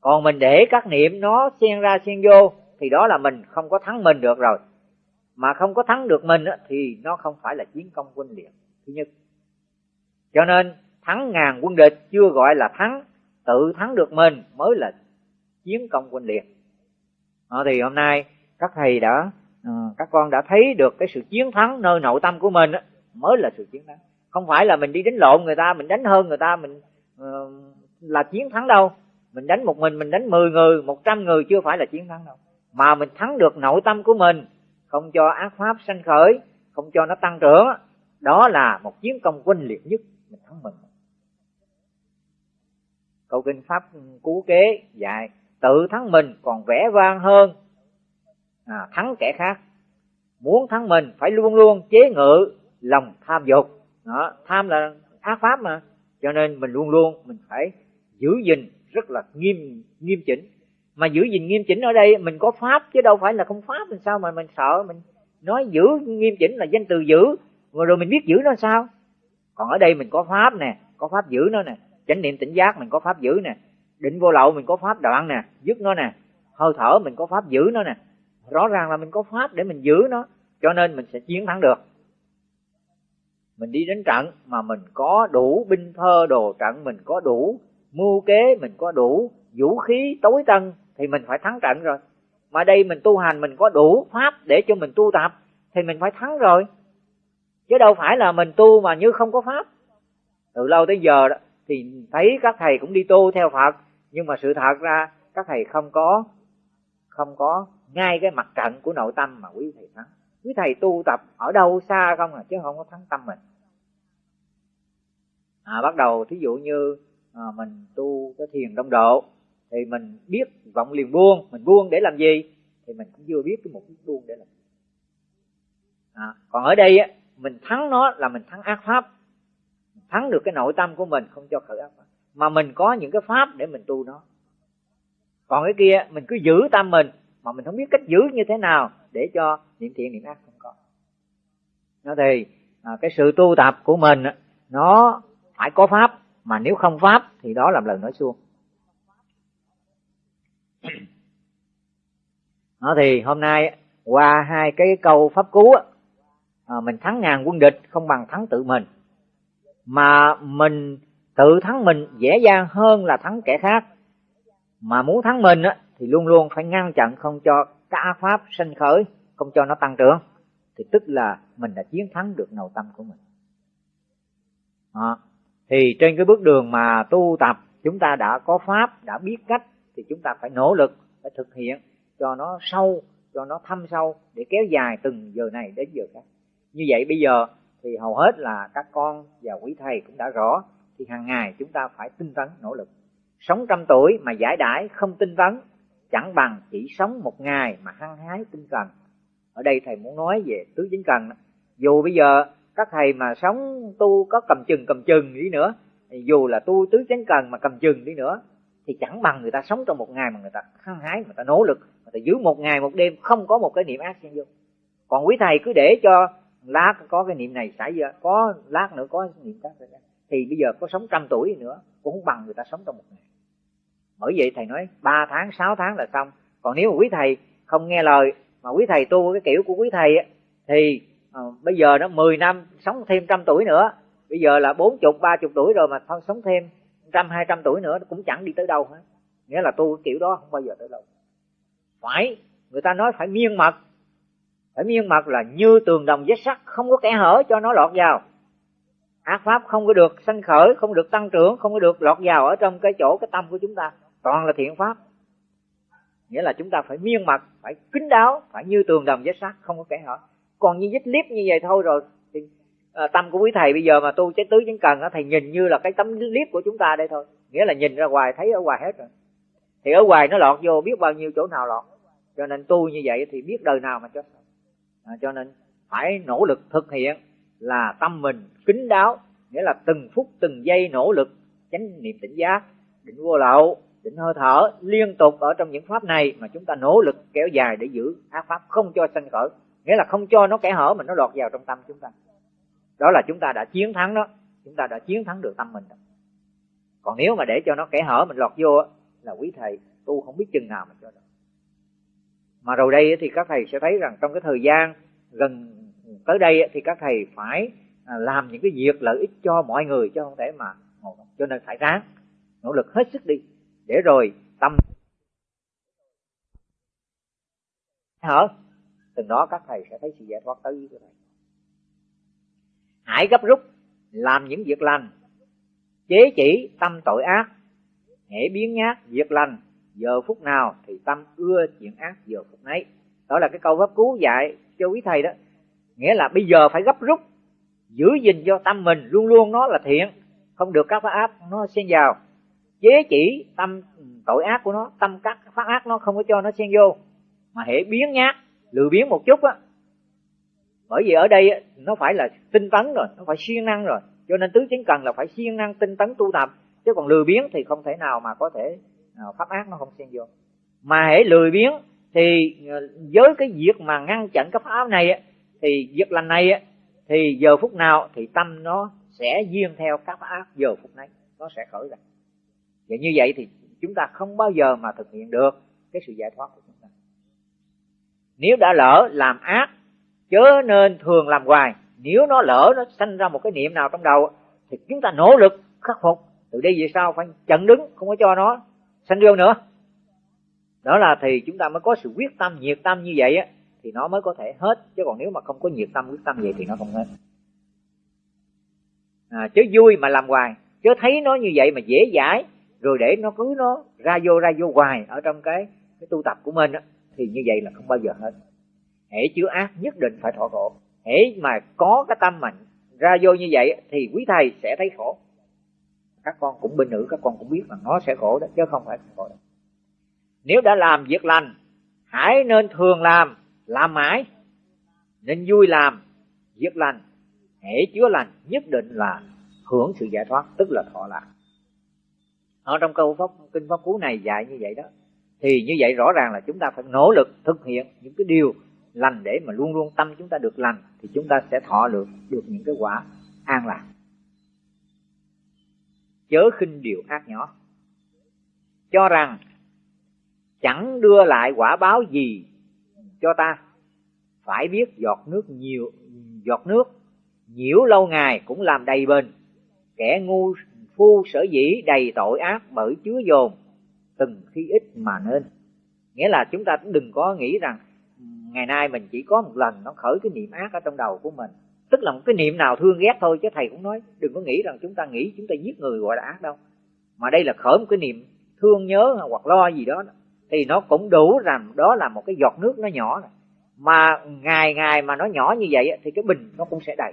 Còn mình để các niệm nó xen ra xen vô thì đó là mình không có thắng mình được rồi. Mà không có thắng được mình thì nó không phải là chiến công quân liệt thứ nhất. Cho nên thắng ngàn quân địch chưa gọi là thắng tự thắng được mình mới là chiến công quân liệt à, ờ, thì hôm nay các thầy đã ờ, các con đã thấy được cái sự chiến thắng nơi nội tâm của mình mới là sự chiến thắng. Không phải là mình đi đánh lộn người ta mình đánh hơn người ta mình là chiến thắng đâu. Mình đánh một mình mình đánh 10 người một trăm người chưa phải là chiến thắng đâu. Mà mình thắng được nội tâm của mình không cho ác pháp sanh khởi không cho nó tăng trưởng đó là một chiến công quân liệt nhất mình thắng mình câu kinh pháp ừ, cú kế dạy tự thắng mình còn vẻ vang hơn. À, thắng kẻ khác. Muốn thắng mình phải luôn luôn chế ngự lòng tham dục. Đó, tham là ác pháp mà cho nên mình luôn luôn mình phải giữ gìn rất là nghiêm nghiêm chỉnh. Mà giữ gìn nghiêm chỉnh ở đây mình có pháp chứ đâu phải là không pháp mình sao mà mình sợ mình nói giữ nghiêm chỉnh là danh từ giữ rồi, rồi mình biết giữ nó sao? Còn ở đây mình có pháp nè có pháp giữ nó nè chánh niệm tỉnh giác mình có pháp giữ nè định vô lậu mình có pháp đoạn nè dứt nó nè hơi thở mình có pháp giữ nó nè. Rõ ràng là mình có pháp để mình giữ nó cho nên mình sẽ chiến thắng được mình đi đến trận mà mình có đủ binh thơ đồ trận, mình có đủ mưu kế, mình có đủ vũ khí tối tân, thì mình phải thắng trận rồi. Mà đây mình tu hành, mình có đủ pháp để cho mình tu tập, thì mình phải thắng rồi. Chứ đâu phải là mình tu mà như không có pháp. Từ lâu tới giờ đó, thì thấy các thầy cũng đi tu theo phật, nhưng mà sự thật ra các thầy không có không có ngay cái mặt trận của nội tâm mà quý thầy thắng quý thầy tu tập ở đâu xa không à? Chứ không có thắng tâm mình. À, bắt đầu thí dụ như à, mình tu cái thiền đông độ thì mình biết vọng liền buông. Mình buông để làm gì? Thì mình cũng chưa biết cái mục đích buông để làm gì. À, còn ở đây á mình thắng nó là mình thắng ác pháp. Thắng được cái nội tâm của mình không cho khởi ác pháp. Mà mình có những cái pháp để mình tu nó. Còn cái kia mình cứ giữ tâm mình mà mình không biết cách giữ như thế nào để cho niệm thiện niệm ác không có. Nó thì à, cái sự tu tập của mình nó phải có pháp mà nếu không pháp thì đó làm lời nói suông. Nó thì hôm nay qua hai cái câu pháp cú à, mình thắng ngàn quân địch không bằng thắng tự mình. Mà mình tự thắng mình dễ dàng hơn là thắng kẻ khác. Mà muốn thắng mình á, thì luôn luôn phải ngăn chặn không cho cả pháp sinh khởi không cho nó tăng trưởng. Thì tức là mình đã chiến thắng được nội tâm của mình. À, thì trên cái bước đường mà tu tập chúng ta đã có pháp đã biết cách thì chúng ta phải nỗ lực phải thực hiện cho nó sâu cho nó thâm sâu để kéo dài từng giờ này đến giờ khác. Như vậy bây giờ thì hầu hết là các con và quý thầy cũng đã rõ thì hàng ngày chúng ta phải tinh tấn nỗ lực. Sống trăm tuổi mà giải đãi không tinh tấn chẳng bằng chỉ sống một ngày mà hăng hái tinh cần ở đây thầy muốn nói về tứ chính cần dù bây giờ các thầy mà sống tu có cầm chừng cầm chừng đi nữa thì dù là tu tứ chánh cần mà cầm chừng đi nữa, thì chẳng bằng người ta sống trong một ngày mà người ta hăng hái người ta nỗ lực người ta giữ một ngày một đêm không có một cái niệm ác xen vô. Còn quý thầy cứ để cho lát có cái niệm này xảy ra, có lát nữa có niệm khác xảy ra. Thì bây giờ có sống trăm tuổi nữa, cũng không bằng người ta sống trong một ngày bởi vậy thầy nói ba tháng sáu tháng là xong. Còn nếu mà quý thầy không nghe lời mà quý thầy tu cái kiểu của quý thầy á, thì à, bây giờ nó 10 năm sống thêm trăm tuổi nữa. Bây giờ là bốn chục ba chục tuổi rồi mà thôi sống thêm trăm hai trăm tuổi nữa cũng chẳng đi tới đâu hết. Nghĩa là tu cái kiểu đó không bao giờ tới đâu. Phải người ta nói phải miên mật phải miên mật là như tường đồng vết sắt không có kẻ hở cho nó lọt vào. Ác pháp không có được sanh khởi không được tăng trưởng không có được lọt vào ở trong cái chỗ cái tâm của chúng ta toàn là thiện pháp. Nghĩa là chúng ta phải miên mật phải kính đáo phải như tường đồng với sắt không có kẻ hở. Còn như vết liếp như vậy thôi rồi thì à, tâm của quý thầy bây giờ mà tu trái tứ chứng cần á thầy nhìn như là cái tấm liếp của chúng ta đây thôi. Nghĩa là nhìn ra ngoài thấy ở ngoài hết rồi. Thì ở ngoài nó lọt vô biết bao nhiêu chỗ nào lọt. Cho nên tu như vậy thì biết đời nào mà cho à, cho nên phải nỗ lực thực hiện là tâm mình kính đáo nghĩa là từng phút từng giây nỗ lực chánh niệm tỉnh giác định vô lậu định hơi thở liên tục ở trong những pháp này mà chúng ta nỗ lực kéo dài để giữ ác pháp không cho sanh khởi. Nghĩa là không cho nó kẻ hở mà nó lọt vào trong tâm chúng ta. Đó là chúng ta đã chiến thắng đó. Chúng ta đã chiến thắng được tâm mình đó. còn nếu mà để cho nó kẻ hở mình lọt vô là quý thầy, tu không biết chừng nào mà cho được. Mà rồi đây thì các thầy sẽ thấy rằng trong cái thời gian gần tới đây thì các thầy phải à, làm những cái việc lợi ích cho mọi người, chứ không thể mà cho nên phải ráng, nỗ lực hết sức đi để rồi, tâm hở từ đó các thầy sẽ thấy sự giải thoát tới với các thầy. Hãy gấp rút làm những việc lành, chế chỉ tâm tội ác hễ biến nhát việc lành giờ phút nào thì tâm ưa chuyện ác giờ phút nấy. Đó là cái câu pháp cứu dạy cho quý thầy đó. Nghĩa là bây giờ phải gấp rút, giữ gìn cho tâm mình, luôn luôn nó là thiện, không được các pháp áp nó xen vào chế chỉ tâm tội ác của nó, tâm các pháp ác nó không có cho nó xen vô. Mà hệ biến nhát lừa biến một chút á. Bởi vì ở đây nó phải là tinh tấn rồi, nó phải siêng năng rồi. Cho nên tứ chính cần là phải siêng năng, tinh tấn tu tập. Chứ còn lừa biến thì không thể nào mà có thể à, pháp ác nó không xen vô. Mà hễ lười biến thì à, với cái việc mà ngăn chặn cái pháp này thì việc lành này thì giờ phút nào thì tâm nó sẽ duyên theo các pháp ác giờ phút này. Nó sẽ khởi ra và như vậy thì chúng ta không bao giờ mà thực hiện được cái sự giải thoát của chúng ta. Nếu đã lỡ làm ác chớ nên thường làm hoài. Nếu nó lỡ nó sanh ra một cái niệm nào trong đầu thì chúng ta nỗ lực khắc phục. Từ đây về sau phải chặn đứng không có cho nó sanh vô nữa. Đó là thì chúng ta mới có sự quyết tâm nhiệt tâm như vậy á thì nó mới có thể hết. Chứ còn nếu mà không có nhiệt tâm quyết tâm vậy thì nó không hết. À, chớ vui mà làm hoài. Chớ thấy nó như vậy mà dễ dãi rồi để nó cứ nó ra vô ra vô hoài ở trong cái cái tu tập của mình á, thì như vậy là không bao giờ hết. Hễ chứa ác nhất định phải thọ khổ. Hễ mà có cái tâm mạnh, ra vô như vậy thì quý thầy sẽ thấy khổ. Các con cũng bình nữ, các con cũng biết là nó sẽ khổ đó, chứ không phải không khổ đó. nếu đã làm việc lành, hãy nên thường làm làm mãi. Nên vui làm, việc lành. Hễ chứa lành, nhất định là hưởng sự giải thoát, tức là thọ lạc ở trong câu pháp, kinh pháp cú này dạy như vậy đó. Thì như vậy rõ ràng là chúng ta phải nỗ lực thực hiện những cái điều lành để mà luôn luôn tâm chúng ta được lành, thì chúng ta sẽ thọ được được những cái quả an lạc. Chớ khinh điều ác nhỏ. Cho rằng chẳng đưa lại quả báo gì cho ta. Phải biết giọt nước nhiều, giọt nước nhiễu lâu ngày cũng làm đầy bền. Kẻ ngu phu sở dĩ đầy tội ác bởi chứa dồn, từng khi ít mà nên. Nghĩa là chúng ta cũng đừng có nghĩ rằng, ngày nay mình chỉ có một lần nó khởi cái niệm ác ở trong đầu của mình. Tức là một cái niệm nào thương ghét thôi, chứ thầy cũng nói, đừng có nghĩ rằng chúng ta nghĩ chúng ta giết người gọi là ác đâu. Mà đây là khởi một cái niệm thương nhớ hoặc lo gì đó, thì nó cũng đủ rằng đó là một cái giọt nước nó nhỏ này. mà ngày ngày mà nó nhỏ như vậy thì cái bình nó cũng sẽ đầy.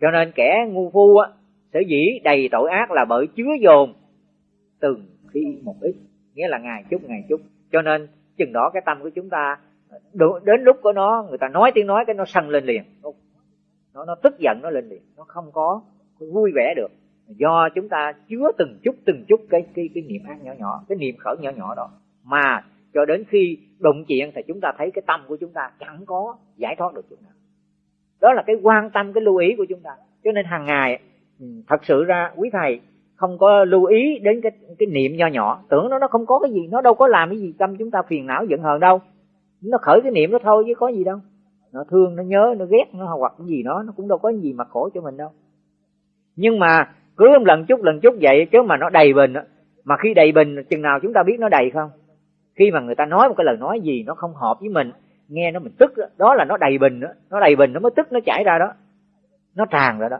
Cho nên kẻ ngu phu á sở dĩ đầy tội ác là bởi chứa dồn từng khi một ít, nghĩa là ngày chút ngày chút. Cho nên chừng đó cái tâm của chúng ta đến lúc của nó, người ta nói tiếng nói cái nó sân lên liền. Nó nó tức giận, nó lên liền. Nó không có vui vẻ được. Do chúng ta chứa từng chút từng chút cái cái cái niệm ác nhỏ nhỏ, cái niệm khởi nhỏ nhỏ đó. Mà cho đến khi đụng chuyện thì chúng ta thấy cái tâm của chúng ta chẳng có giải thoát được chút nào. Đó là cái quan tâm, cái lưu ý của chúng ta. Cho nên hàng ngày Ừ, thật sự ra quý thầy không có lưu ý đến cái cái niệm nho nhỏ. Tưởng nó nó không có cái gì nó đâu có làm cái gì tâm chúng ta phiền não giận hờn đâu. Nó khởi cái niệm đó thôi chứ có gì đâu. Nó thương nó nhớ nó ghét nó hoặc cái gì đó nó cũng đâu có gì mà khổ cho mình đâu. Nhưng mà cứ lần chút lần chút vậy chứ mà nó đầy bình mà khi đầy bình chừng nào chúng ta biết nó đầy không? Khi mà người ta nói một cái lời nói gì nó không hợp với mình nghe nó mình tức đó, đó là nó đầy bình đó. nó đầy bình nó mới tức nó chảy ra đó. Nó tràn ra đó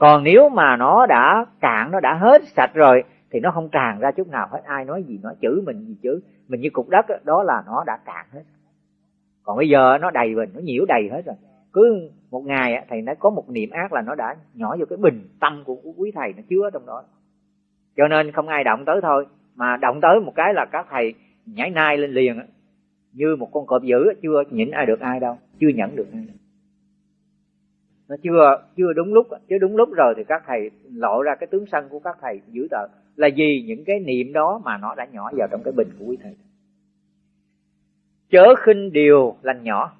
còn nếu mà nó đã cạn nó đã hết sạch rồi thì nó không tràn ra chút nào hết. Ai nói gì nói chữ mình gì chữ. Mình như cục đất đó, đó là nó đã cạn hết. Còn bây giờ nó đầy bình nó nhiễu đầy hết rồi. Cứ một ngày thầy nói có một niệm ác là nó đã nhỏ vô cái bình tâm của quý thầy nó chứa trong đó. Cho nên không ai động tới thôi. Mà động tới một cái là các thầy nhảy nai lên liền như một con cọp dữ chưa nhịn ai được ai đâu chưa nhận được ai đâu nó chưa chưa đúng lúc, chứ đúng lúc rồi thì các thầy lộ ra cái tướng sân của các thầy dữ tợn là vì những cái niệm đó mà nó đã nhỏ vào trong cái bình của quý thầy. Chớ khinh điều lành nhỏ.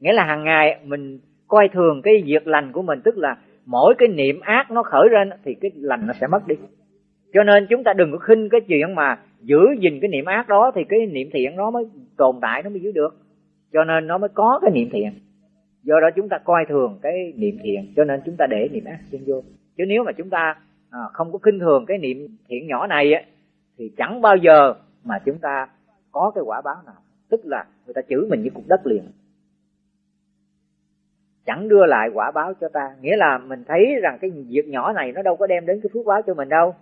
Nghĩa là hàng ngày mình coi thường cái việc lành của mình, tức là mỗi cái niệm ác nó khởi lên thì cái lành nó sẽ mất đi. Cho nên chúng ta đừng có khinh cái chuyện mà giữ gìn cái niệm ác đó thì cái niệm thiện nó mới tồn tại, nó mới giữ được. Cho nên nó mới có cái niệm thiện do đó chúng ta coi thường cái niệm thiện cho nên chúng ta để niệm ác xen vô. Chứ nếu mà chúng ta à, không có khinh thường cái niệm thiện nhỏ này á, thì chẳng bao giờ mà chúng ta có cái quả báo nào. Tức là người ta chửi mình như cục đất liền. Chẳng đưa lại quả báo cho ta. Nghĩa là mình thấy rằng cái việc nhỏ này nó đâu có đem đến cái phước báo cho mình đâu.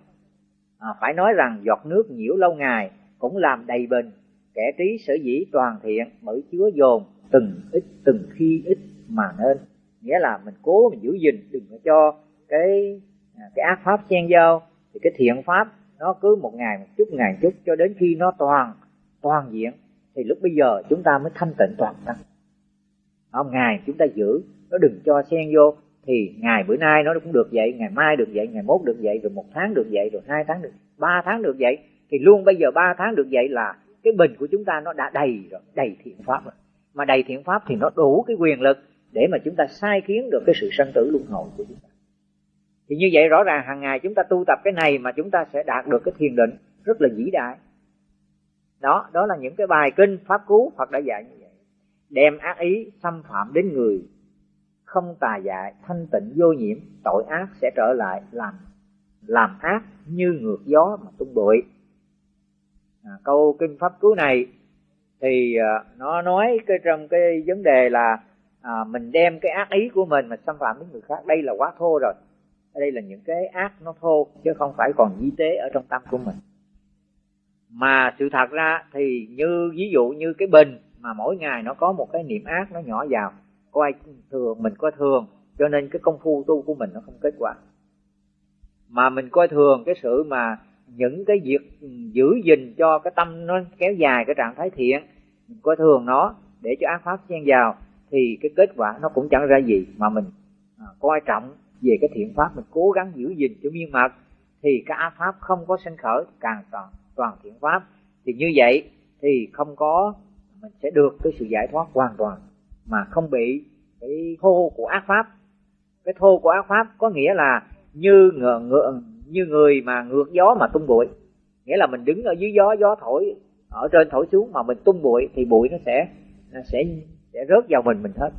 À, phải nói rằng giọt nước nhiễu lâu ngày cũng làm đầy bình kẻ trí sở dĩ toàn thiện bởi chứa dồn từng ít từng khi ít mà nên. Nghĩa là mình cố, mình giữ gìn, đừng có cho cái à, cái ác pháp xen vô thì cái thiện pháp, nó cứ một ngày một chút, ngày một chút, cho đến khi nó toàn toàn diện, thì lúc bây giờ chúng ta mới thanh tịnh toàn tâm không, ngày chúng ta giữ, nó đừng cho xen vô. Thì ngày bữa nay nó cũng được vậy, ngày mai được vậy, ngày mốt được vậy, rồi một tháng được vậy, rồi hai tháng được, ba tháng được vậy. Thì luôn bây giờ ba tháng được vậy là cái bình của chúng ta nó đã đầy rồi, đầy thiện pháp rồi. Mà đầy thiện pháp thì nó đủ cái quyền lực để mà chúng ta sai khiến được cái sự sanh tử luân hồi của chúng ta. Thì như vậy rõ ràng hàng ngày chúng ta tu tập cái này mà chúng ta sẽ đạt được cái thiền định rất là vĩ đại. Đó đó là những cái bài kinh pháp cứu phật đã dạy như vậy. Đem ác ý xâm phạm đến người không tà dại thanh tịnh vô nhiễm tội ác sẽ trở lại làm làm ác như ngược gió mà tung bụi. À, câu kinh pháp cứu này thì à, nó nói cái trong cái vấn đề là à, mình đem cái ác ý của mình mà xâm phạm đến người khác đây là quá thô rồi. Đây là những cái ác nó thô chứ không phải còn di tế ở trong tâm của mình. Mà sự thật ra thì như ví dụ như cái bình mà mỗi ngày nó có một cái niệm ác nó nhỏ vào coi thường mình coi thường cho nên cái công phu tu của mình nó không kết quả. Mà mình coi thường cái sự mà những cái việc giữ gìn cho cái tâm nó kéo dài cái trạng thái thiện mình coi thường nó để cho ác pháp xen vào thì cái kết quả nó cũng chẳng ra gì mà mình à, coi trọng về cái thiện pháp mình cố gắng giữ gìn cho miên mật thì cái ác pháp không có sinh khởi càng toàn toàn thiện pháp. Thì như vậy thì không có mình sẽ được cái sự giải thoát hoàn toàn mà không bị cái thô của ác pháp. Cái thô của ác pháp có nghĩa là như ngựa, ngựa như người mà ngược gió mà tung bụi. Nghĩa là mình đứng ở dưới gió gió thổi ở trên thổi xuống mà mình tung bụi thì bụi nó sẽ nó sẽ sẽ rớt vào mình mình hết